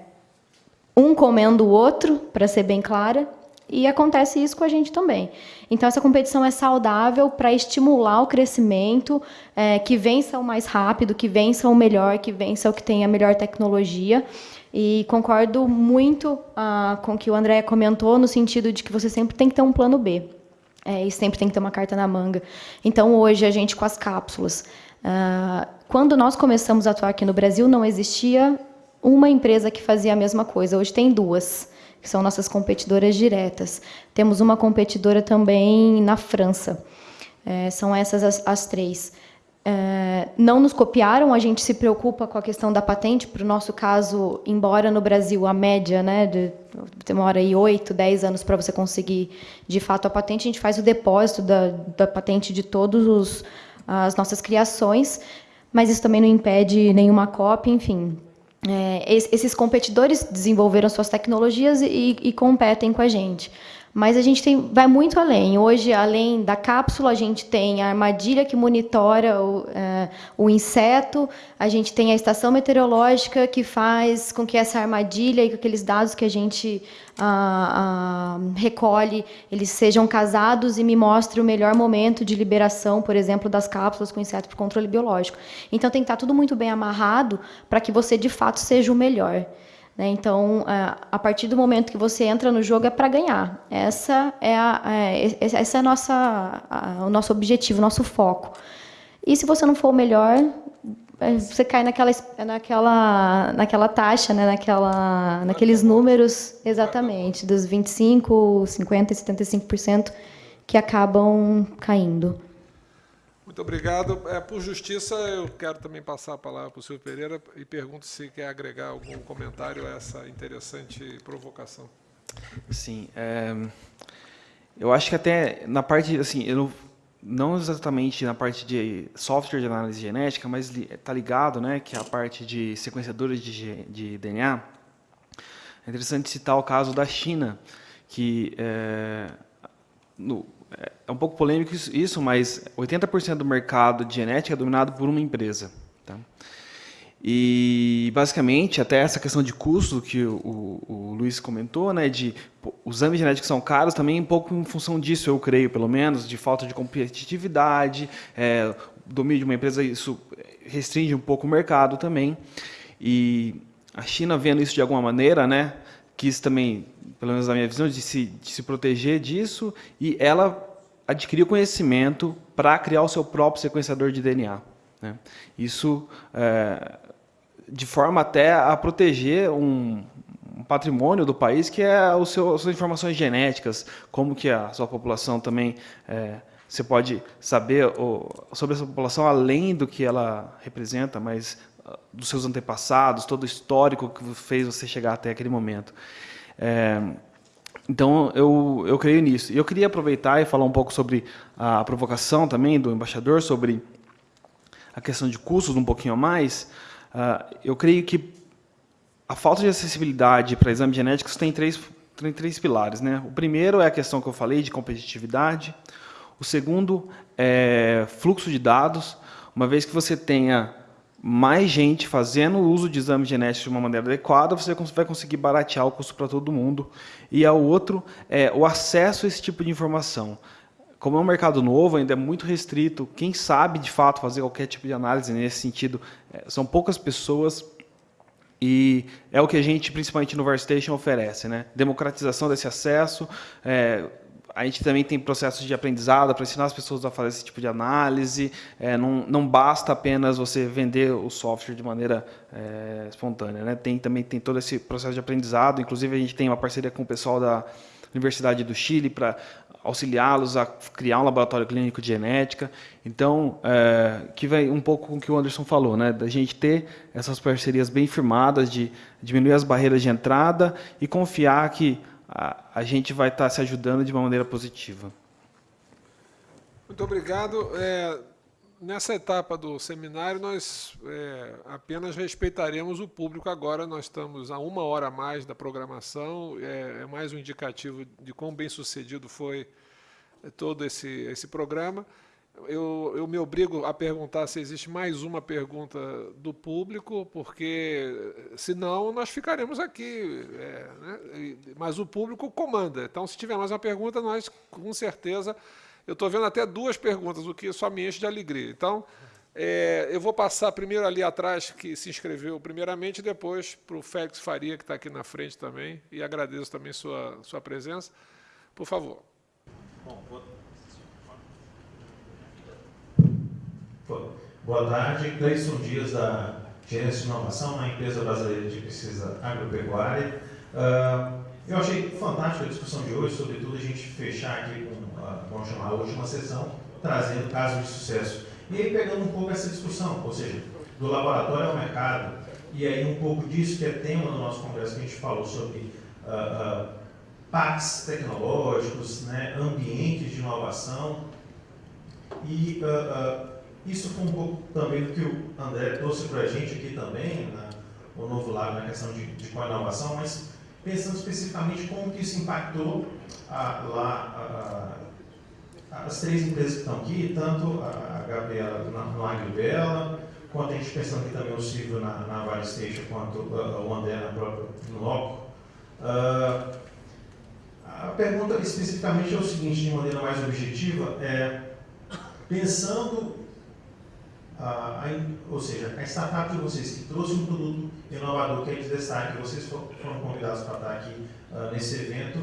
um comendo o outro, para ser bem clara, e acontece isso com a gente também. Então, essa competição é saudável para estimular o crescimento, é, que vença o mais rápido, que vença o melhor, que vença o que tem a melhor tecnologia. E concordo muito ah, com o que o André comentou, no sentido de que você sempre tem que ter um plano B. É, e sempre tem que ter uma carta na manga. Então, hoje, a gente com as cápsulas. Ah, quando nós começamos a atuar aqui no Brasil, não existia uma empresa que fazia a mesma coisa. Hoje tem duas, que são nossas competidoras diretas. Temos uma competidora também na França. É, são essas as, as três. É, não nos copiaram, a gente se preocupa com a questão da patente. Para o nosso caso, embora no Brasil a média né, de, demora aí 8, 10 anos para você conseguir de fato a patente, a gente faz o depósito da, da patente de todas as nossas criações, mas isso também não impede nenhuma cópia, enfim. É, esses competidores desenvolveram suas tecnologias e, e competem com a gente. Mas a gente tem, vai muito além. Hoje, além da cápsula, a gente tem a armadilha que monitora o, é, o inseto, a gente tem a estação meteorológica que faz com que essa armadilha e com aqueles dados que a gente ah, ah, recolhe, eles sejam casados e me mostrem o melhor momento de liberação, por exemplo, das cápsulas com inseto para controle biológico. Então, tem que estar tudo muito bem amarrado para que você, de fato, seja o melhor. Né? Então, a partir do momento que você entra no jogo é para ganhar. Essa é, a, é, essa é a nossa, a, o nosso objetivo, o nosso foco. E se você não for o melhor, é, você cai naquela, naquela, naquela taxa, né? naquela, naqueles números, exatamente, dos 25%, 50% e 75% que acabam caindo. Muito obrigado. É, por justiça, eu quero também passar a palavra para o senhor Pereira e pergunto se quer agregar algum comentário a essa interessante provocação. Sim. É, eu acho que até na parte, assim, eu não, exatamente na parte de software de análise genética, mas está ligado, né, que é a parte de sequenciadores de, de DNA. É interessante citar o caso da China, que é, no, é um pouco polêmico isso, mas 80% do mercado de genética é dominado por uma empresa. Tá? E, basicamente, até essa questão de custo que o, o, o Luiz comentou, né, de os exames genéticos são caros, também um pouco em função disso, eu creio, pelo menos, de falta de competitividade, é, domínio de uma empresa, isso restringe um pouco o mercado também. E a China, vendo isso de alguma maneira, né, quis também, pelo menos na minha visão, de se, de se proteger disso, e ela adquiriu conhecimento para criar o seu próprio sequenciador de DNA. Né? Isso é, de forma até a proteger um, um, patrimônio do país que é o seu, as suas informações genéticas, como que a sua população também é, você pode saber sobre essa população além do que ela representa, mas uh, dos seus antepassados, todo o histórico que fez você chegar até aquele momento. É, então, eu, eu creio nisso. E eu queria aproveitar e falar um pouco sobre a provocação também do embaixador, sobre a questão de custos um pouquinho a mais, uh, eu creio que a falta de acessibilidade para exames genéticos tem três, tem três pilares. Né? O primeiro é a questão que eu falei de competitividade. O segundo é fluxo de dados, uma vez que você tenha mais gente fazendo uso de exames genéticos de uma maneira adequada, você vai conseguir baratear o custo para todo mundo. E o outro é o acesso a esse tipo de informação. Como é um mercado novo, ainda é muito restrito, quem sabe, de fato, fazer qualquer tipo de análise nesse sentido, é, são poucas pessoas, e é o que a gente, principalmente no VarStation, oferece. Né? Democratização desse acesso, é, a gente também tem processos de aprendizado para ensinar as pessoas a fazer esse tipo de análise. É, não, não basta apenas você vender o software de maneira é, espontânea. Né? Tem, também tem todo esse processo de aprendizado. Inclusive, a gente tem uma parceria com o pessoal da Universidade do Chile para auxiliá-los a criar um laboratório clínico de genética. Então, é, que vem um pouco com o que o Anderson falou, né? da gente ter essas parcerias bem firmadas, de diminuir as barreiras de entrada e confiar que a, gente vai estar se ajudando de uma maneira positiva. Muito obrigado. É, nessa etapa do seminário, nós é, apenas respeitaremos o público agora. Nós estamos a uma hora a mais da programação. É, é mais um indicativo de quão bem sucedido foi todo esse, esse programa eu, eu me obrigo a perguntar se existe mais uma pergunta do público, porque senão nós ficaremos aqui. É, né? Mas o público comanda. Então, se tiver mais uma pergunta, nós, com certeza. Eu estou vendo até duas perguntas, o que só me enche de alegria. Então, é, eu vou passar primeiro ali atrás, que se inscreveu primeiramente, e depois para o Félix Faria, que está aqui na frente também, e agradeço também sua, sua presença. Por favor. Bom, Boa tarde, Cleison Dias, da Gerência de Inovação na Empresa Brasileira de Pesquisa Agropecuária. Uh, eu achei fantástica a discussão de hoje, sobretudo a gente fechar aqui com, uh, vamos chamar a última sessão, trazendo casos de sucesso. E aí pegando um pouco essa discussão, ou seja, do laboratório ao mercado, e aí um pouco disso que é tema do nosso congresso, que a gente falou sobre uh, uh, packs tecnológicos, né, ambientes de inovação, e uh, isso foi um pouco também do que o André trouxe para a gente aqui também, né, o novo lado na questão de, de inovação, mas pensando especificamente como que isso impactou a, lá a, a, as três empresas que estão aqui, tanto a Gabriela no Agribela, quanto a gente pensando aqui também o Silvio na, na Vale Station, quanto o André na própria no Loco. Uh, a pergunta especificamente é o seguinte, de maneira mais objetiva, é pensando a, ou seja, a startup de vocês que trouxe um produto inovador que é de destaque, vocês foram convidados para estar aqui uh, nesse evento,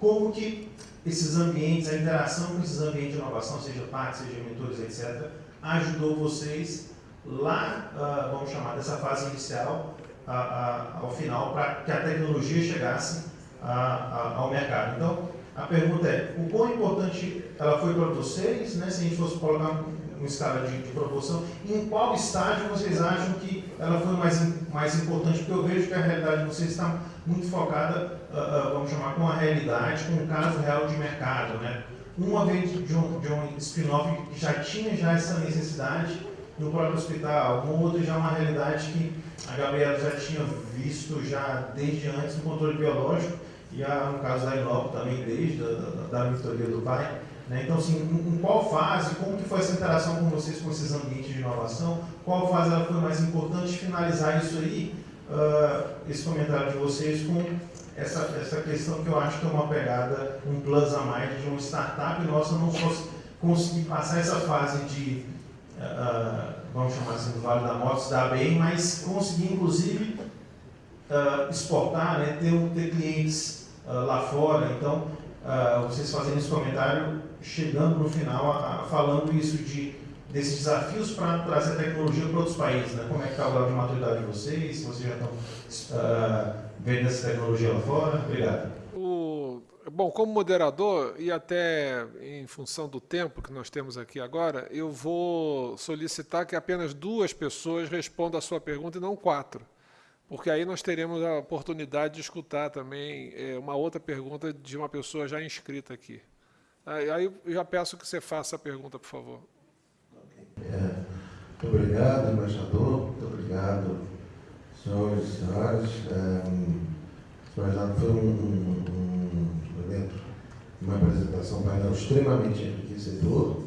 como que esses ambientes, a interação com esses ambientes de inovação, seja parques, seja mentores, etc., ajudou vocês lá, uh, vamos chamar dessa fase inicial, uh, ao final, para que a tecnologia chegasse ao mercado. Então, a pergunta é, o quão importante ela foi para vocês, né, se a gente fosse colocar uma escala de, de, proporção, em qual estágio vocês acham que ela foi mais, mais importante? Porque eu vejo que a realidade de vocês está muito focada, uh, uh, vamos chamar, com a realidade, com o caso real de mercado. Né? Uma vez de um, um spin-off que já tinha já essa necessidade no próprio hospital, uma outra já uma realidade que a Gabriela já tinha visto já desde antes no controle biológico, e a, no caso da Inova também desde da, da, da do pai. Né? Então, assim, em qual fase, como que foi essa interação com vocês com esses ambientes de inovação? Qual fase ela foi mais importante? Finalizar isso aí, uh, esse comentário de vocês com essa, essa questão que eu acho que é uma pegada, um plus a mais de uma startup nossa não fosse conseguir passar essa fase de, uh, vamos chamar assim, do Vale da Morte, se dar bem, mas conseguir, inclusive, uh, exportar, né? ter, ter clientes lá fora. Então, vocês fazendo esse comentário chegando no final a, a, falando isso de desses desafios para trazer tecnologia para outros países, né? Como é que está o grau de maturidade de vocês? Se vocês já estão uh, vendo essa tecnologia lá fora? Obrigado. O, bom, como moderador e até em função do tempo que nós temos aqui agora, eu vou solicitar que apenas duas pessoas respondam a sua pergunta e não quatro, porque aí nós teremos a oportunidade de escutar também é, uma outra pergunta de uma pessoa já inscrita aqui. Aí eu já peço que você faça a pergunta, por favor. É, Muito obrigado, embaixador. Muito obrigado, senhores e senhoras. É, foi um, um, um evento, uma apresentação painel extremamente enriquecedor.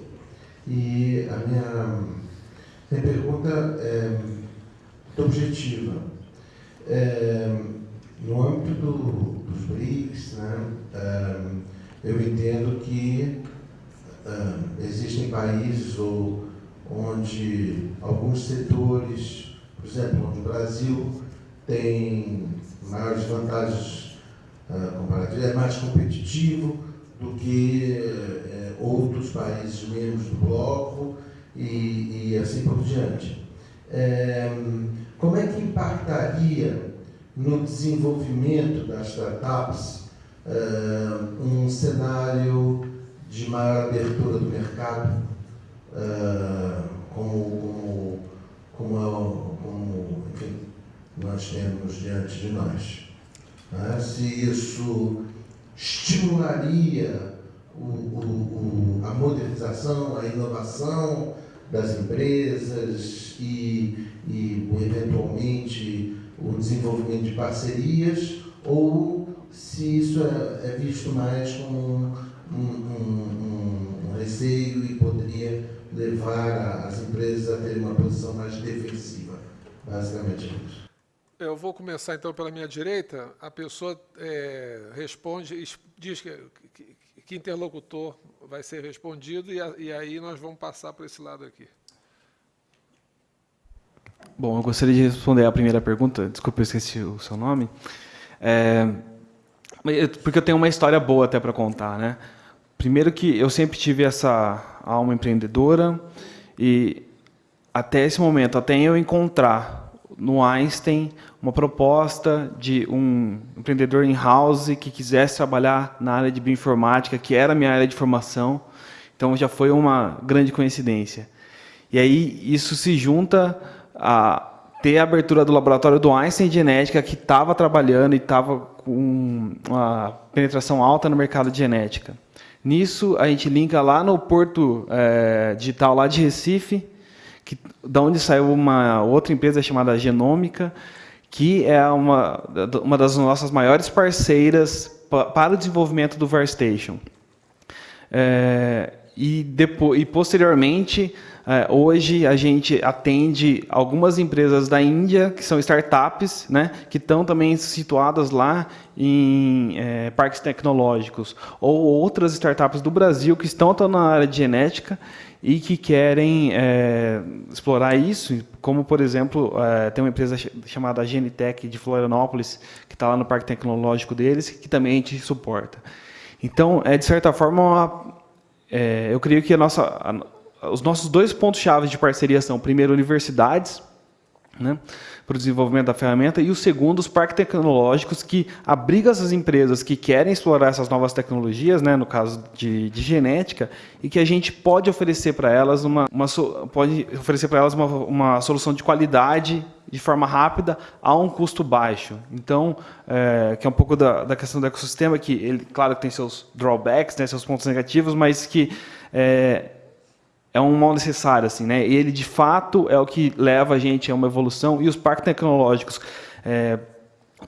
E a minha, minha pergunta é objetiva. É, no âmbito do, dos BRICS, né, é, eu entendo que é, existem países ou onde alguns setores, por exemplo, onde o Brasil tem maiores vantagens comparativas, é mais competitivo do que outros países membros do bloco e, e assim por diante. É, como é que impactaria no desenvolvimento das startups uh, um cenário de maior abertura do mercado uh, como, como, como, como enfim, nós temos diante de nós. Né? Se isso estimularia o, o, o, a modernização, a inovação das empresas e, e eventualmente o desenvolvimento de parcerias, ou se isso é, é visto mais como um, um, um, um receio e poderia levar as empresas a terem uma posição mais defensiva. Basicamente é isso. Eu vou começar então pela minha direita. A pessoa é, responde, diz que, que, que, interlocutor vai ser respondido e, a, e aí nós vamos passar para esse lado aqui. Bom, eu gostaria de responder a primeira pergunta. Desculpe, eu esqueci o seu nome. É, porque eu tenho uma história boa até para contar, né? Primeiro que eu sempre tive essa alma empreendedora e até esse momento, até eu encontrar no Einstein uma proposta de um empreendedor in-house que quisesse trabalhar na área de bioinformática, que era a minha área de formação, então já foi uma grande coincidência. E aí isso se junta a ter a abertura do laboratório do Einstein Genética, que estava trabalhando e estava com uma penetração alta no mercado de genética. Nisso, a gente linka lá no Porto é, Digital lá de Recife, que, da onde saiu uma outra empresa chamada Genômica, que é uma, uma das nossas maiores parceiras para o desenvolvimento do VarStation. É, e, depois, e posteriormente, hoje a gente atende algumas empresas da Índia, que são startups, né, que estão também situadas lá em é, parques tecnológicos, ou outras startups do Brasil que estão, estão na área de genética e que querem é, explorar isso, como, por exemplo, é, tem uma empresa chamada Genitec de Florianópolis, que está lá no parque tecnológico deles, que também a gente suporta. Então, é, de certa forma, uma, é, eu creio que a nossa... Os nossos dois pontos-chave de parceria são, primeiro, universidades, né, para o desenvolvimento da ferramenta, e o segundo, os parques tecnológicos, que abrigam essas empresas que querem explorar essas novas tecnologias, né, no caso de, de genética, e que a gente pode oferecer para elas uma, uma pode oferecer para elas uma, uma solução de qualidade de forma rápida a um custo baixo. Então, é, que é um pouco da, da questão do ecossistema, que ele, claro, tem seus drawbacks, né, seus pontos negativos, mas que é, é um mal necessário, assim, né? Ele de fato é o que leva a gente a uma evolução e os parques tecnológicos é,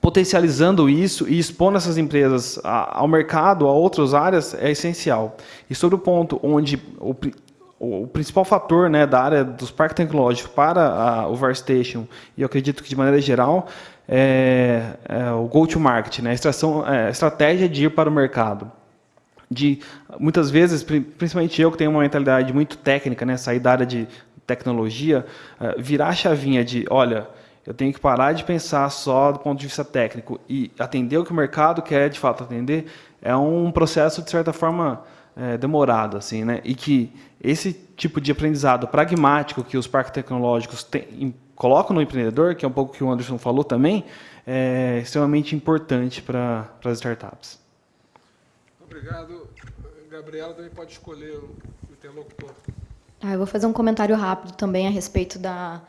potencializando isso e expondo essas empresas ao mercado, a outras áreas é essencial. E sobre o ponto onde o, o principal fator né, da área dos parques tecnológicos para a, o VarStation, e eu acredito que de maneira geral, é, é o go-to-market, né, a, é, a estratégia de ir para o mercado de muitas vezes, principalmente eu que tenho uma mentalidade muito técnica, né, sair da área de tecnologia, eh, virar a chavinha de, olha, eu tenho que parar de pensar só do ponto de vista técnico e atender o que o mercado quer de fato atender, é um processo de certa forma é, demorado, assim, né? E que esse tipo de aprendizado pragmático que os parques tecnológicos tem, colocam no empreendedor, que é um pouco o que o Anderson falou também, é extremamente importante para as startups. Obrigado. Gabriela também pode escolher o interlocutor. Ah, eu vou fazer um comentário rápido também a respeito da,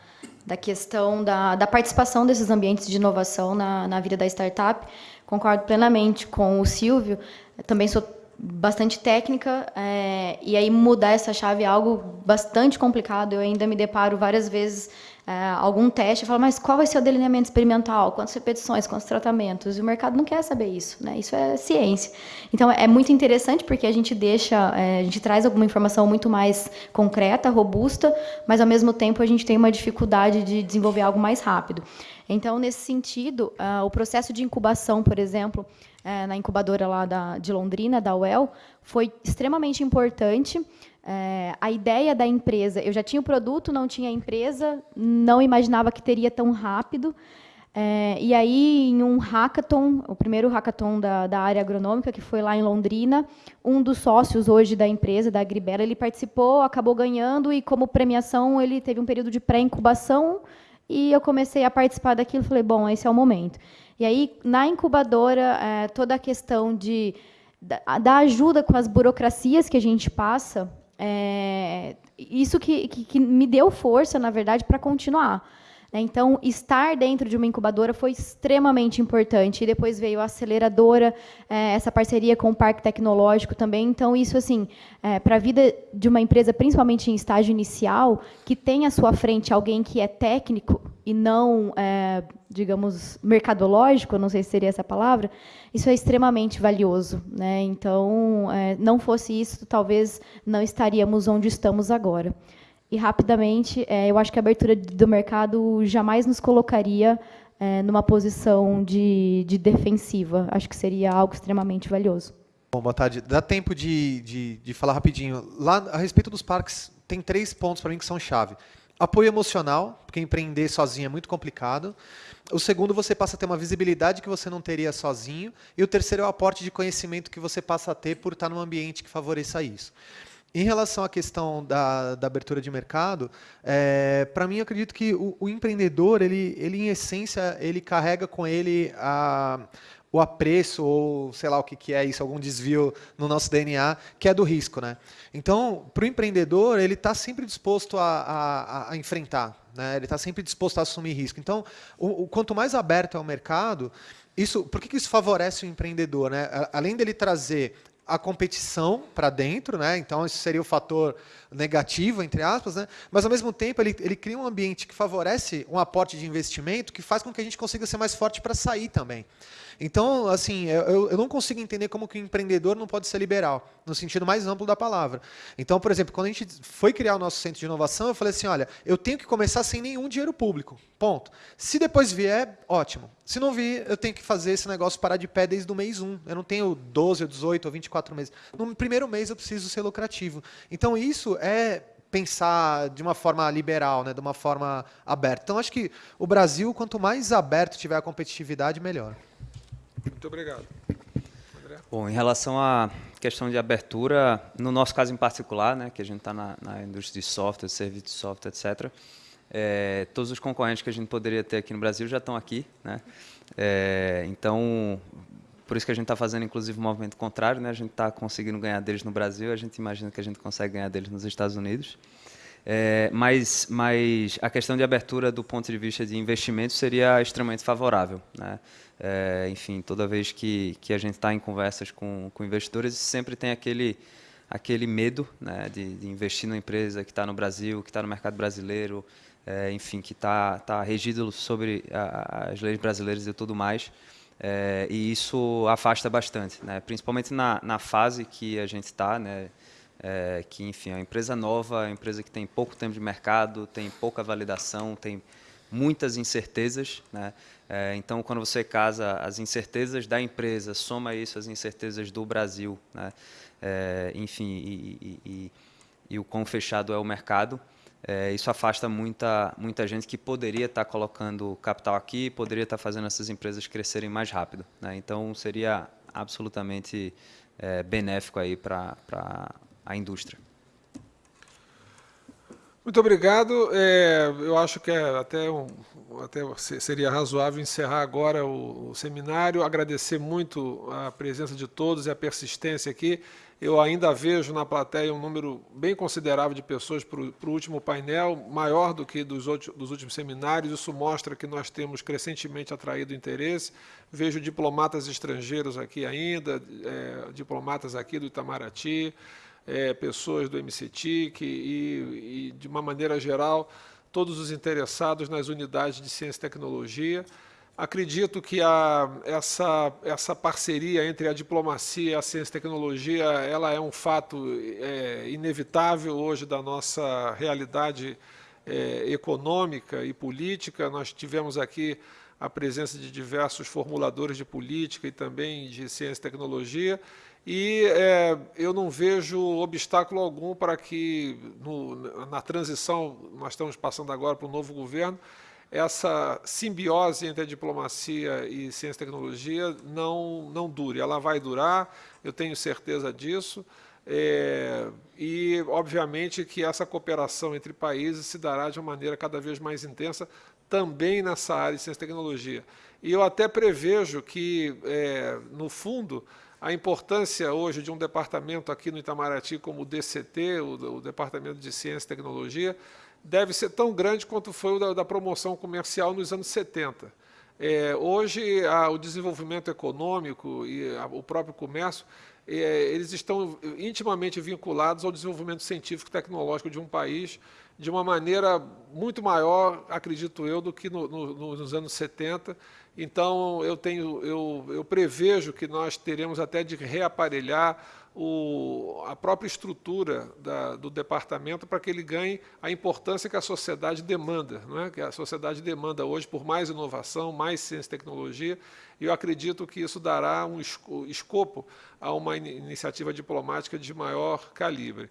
da questão da, da participação desses ambientes de inovação na, na vida da startup. Concordo plenamente com o Silvio. Também sou bastante técnica, é, e aí mudar essa chave é algo bastante complicado. Eu ainda me deparo várias vezes é, algum teste, eu falo, mas qual vai ser o delineamento experimental? Quantas repetições, quantos tratamentos? E o mercado não quer saber isso, né? Isso é ciência. Então, é muito interessante porque a gente deixa, é, a gente traz alguma informação muito mais concreta, robusta, mas, ao mesmo tempo, a gente tem uma dificuldade de desenvolver algo mais rápido. Então, nesse sentido, uh, o processo de incubação, por exemplo, uh, na incubadora lá da, de Londrina, da UEL, foi extremamente importante, é, a ideia da empresa, eu já tinha o produto, não tinha a empresa, não imaginava que teria tão rápido. É, e aí, em um hackathon, o primeiro hackathon da, da, área agronômica, que foi lá em Londrina, um dos sócios hoje da empresa, da Agribela, ele participou, acabou ganhando, e como premiação, ele teve um período de pré-incubação, e eu comecei a participar daquilo, falei, bom, esse é o momento. E aí, na incubadora, é, toda a questão de, da, da ajuda com as burocracias que a gente passa, é, isso que, que, que, me deu força, na verdade, para continuar. Né? Então, estar dentro de uma incubadora foi extremamente importante. E depois veio a aceleradora, é, essa parceria com o Parque Tecnológico também. Então, isso, assim, é, para a vida de uma empresa, principalmente em estágio inicial, que tem à sua frente alguém que é técnico e não, é, digamos, mercadológico, não sei se seria essa palavra, isso é extremamente valioso. Né? Então, é, não fosse isso, talvez não estaríamos onde estamos agora. E, rapidamente, é, eu acho que a abertura do mercado jamais nos colocaria é, numa posição de, de, defensiva. Acho que seria algo extremamente valioso. Bom, boa tarde. Dá tempo de, de, de falar rapidinho. Lá, a respeito dos parques, tem três pontos para mim que são chave. Apoio emocional, porque empreender sozinho é muito complicado. O segundo, você passa a ter uma visibilidade que você não teria sozinho. E o terceiro é o aporte de conhecimento que você passa a ter por estar num ambiente que favoreça isso. Em relação à questão da, da abertura de mercado, é, para mim, eu acredito que o, o, empreendedor, ele, ele, em essência, ele carrega com ele a, o apreço, ou sei lá o que, que é isso, algum desvio no nosso DNA, que é do risco. Né? Então, para o empreendedor, ele está sempre disposto a, a, a enfrentar, né? ele está sempre disposto a assumir risco. Então, o, o, quanto mais aberto é o mercado, isso, por que, que isso favorece o empreendedor? Né? Além dele trazer a competição para dentro, né? então isso seria o fator negativo, entre aspas, né? mas ao mesmo tempo ele, ele cria um ambiente que favorece um aporte de investimento que faz com que a gente consiga ser mais forte para sair também. Então, assim, eu, eu não consigo entender como que o empreendedor não pode ser liberal, no sentido mais amplo da palavra. Então, por exemplo, quando a gente foi criar o nosso centro de inovação, eu falei assim, olha, eu tenho que começar sem nenhum dinheiro público, ponto. Se depois vier, ótimo. Se não vir, eu tenho que fazer esse negócio parar de pé desde o mês 1. Eu não tenho 12, ou 18 ou 24 meses. No primeiro mês eu preciso ser lucrativo. Então, isso é pensar de uma forma liberal, né, de uma forma aberta. Então, acho que o Brasil, quanto mais aberto tiver a competitividade, melhor. Muito obrigado. André? Bom, em relação à questão de abertura, no nosso caso em particular, né, que a gente está na, na, indústria de software, serviço de software, etc., é, todos os concorrentes que a gente poderia ter aqui no Brasil já estão aqui. Né? É, então, por isso que a gente está fazendo, inclusive, um movimento contrário. Né? A gente está conseguindo ganhar deles no Brasil, a gente imagina que a gente consegue ganhar deles nos Estados Unidos. É, mas, mas a questão de abertura do ponto de vista de investimento seria extremamente favorável. Né? É, enfim, toda vez que, que a gente está em conversas com, com investidores, sempre tem aquele, aquele medo né, de, de investir numa empresa que está no Brasil, que está no mercado brasileiro, é, enfim, que está tá regido sobre a, as leis brasileiras e tudo mais. É, e isso afasta bastante, né? principalmente na, na fase que a gente está, né? É, que enfim, é uma empresa nova, é uma empresa que tem pouco tempo de mercado, tem pouca validação, tem muitas incertezas. Né? É, então, quando você casa as incertezas da empresa, soma isso às incertezas do Brasil, né? É, enfim, e, e, e, e, o quão fechado é o mercado, é, isso afasta muita, muita gente que poderia estar colocando capital aqui, poderia estar fazendo essas empresas crescerem mais rápido. Né? Então, seria absolutamente é, benéfico aí para a indústria. Muito obrigado. É, eu acho que é até, um, até seria razoável encerrar agora o, o, seminário. Agradecer muito a presença de todos e a persistência aqui. Eu ainda vejo na plateia um número bem considerável de pessoas para o último painel, maior do que dos, dos últimos seminários. Isso mostra que nós temos crescentemente atraído interesse. Vejo diplomatas estrangeiros aqui ainda, é, diplomatas aqui do Itamaraty, é, pessoas do MCTIC e, e, de uma maneira geral, todos os interessados nas unidades de ciência e tecnologia. Acredito que a, essa, essa parceria entre a diplomacia e a ciência e tecnologia ela é um fato é, inevitável hoje da nossa realidade é, econômica e política. Nós tivemos aqui a presença de diversos formuladores de política e também de ciência e tecnologia, e é, eu não vejo obstáculo algum para que, no, na transição, nós estamos passando agora para o novo governo, essa simbiose entre a diplomacia e ciência e tecnologia não, não dure. Ela vai durar, eu tenho certeza disso, é, e, obviamente, que essa cooperação entre países se dará de uma maneira cada vez mais intensa também nessa área de ciência e tecnologia. E eu até prevejo que, é, no fundo, a importância hoje de um departamento aqui no Itamaraty como o DCT, o, o Departamento de Ciência e Tecnologia, deve ser tão grande quanto foi o da, da promoção comercial nos anos 70. É, hoje, a, o desenvolvimento econômico e a, o próprio comércio, é, eles estão intimamente vinculados ao desenvolvimento científico e tecnológico de um país de uma maneira muito maior, acredito eu, do que no, no, nos anos 70, então, eu, tenho, eu, eu prevejo que nós teremos até de reaparelhar o, a própria estrutura da, do departamento para que ele ganhe a importância que a sociedade demanda, não é? que a sociedade demanda hoje por mais inovação, mais ciência e tecnologia, e eu acredito que isso dará um escopo a uma iniciativa diplomática de maior calibre.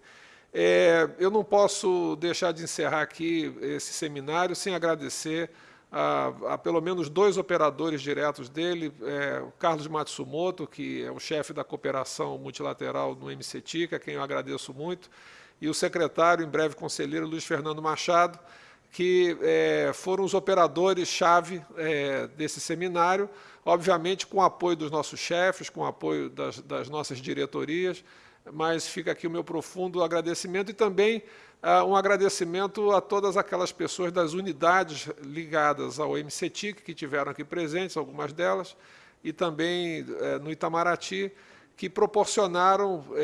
É, eu não posso deixar de encerrar aqui esse seminário sem agradecer a, a, pelo menos dois operadores diretos dele, é, o Carlos Matsumoto, que é o chefe da cooperação multilateral no MCTIC, a quem eu agradeço muito, e o secretário, em breve conselheiro, Luiz Fernando Machado, que é, foram os operadores-chave é, desse seminário, obviamente com o apoio dos nossos chefes, com o apoio das, das nossas diretorias, mas fica aqui o meu profundo agradecimento e também uh, um agradecimento a todas aquelas pessoas das unidades ligadas ao MCTIC, que tiveram aqui presentes, algumas delas, e também uh, no Itamaraty, que proporcionaram uh,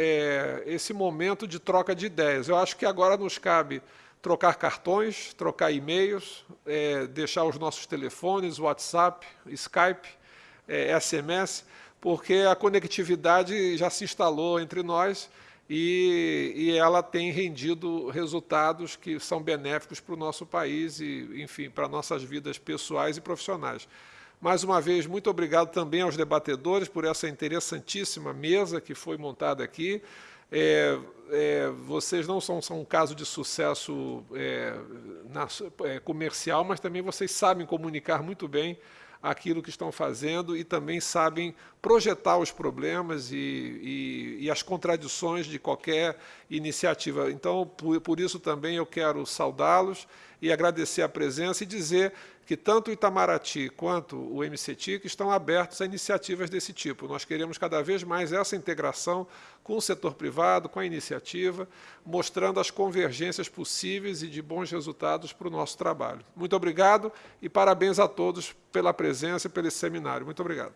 esse momento de troca de ideias. Eu acho que agora nos cabe trocar cartões, trocar e-mails, eh, deixar os nossos telefones, WhatsApp, Skype, SMS, eh, porque a conectividade já se instalou entre nós e, e ela tem rendido resultados que são benéficos para o nosso país e, enfim, para nossas vidas pessoais e profissionais. Mais uma vez, muito obrigado também aos debatedores por essa interessantíssima mesa que foi montada aqui. É, é, vocês não são, são, um caso de sucesso é, na, é, comercial, mas também vocês sabem comunicar muito bem aquilo que estão fazendo e também sabem projetar os problemas e, e, e as contradições de qualquer iniciativa. Então, por, por isso também eu quero saudá-los e agradecer a presença e dizer que tanto o Itamaraty quanto o MCTIC estão abertos a iniciativas desse tipo. Nós queremos cada vez mais essa integração com o setor privado, com a iniciativa, mostrando as convergências possíveis e de bons resultados para o nosso trabalho. Muito obrigado e parabéns a todos pela presença e pelo seminário. Muito obrigado.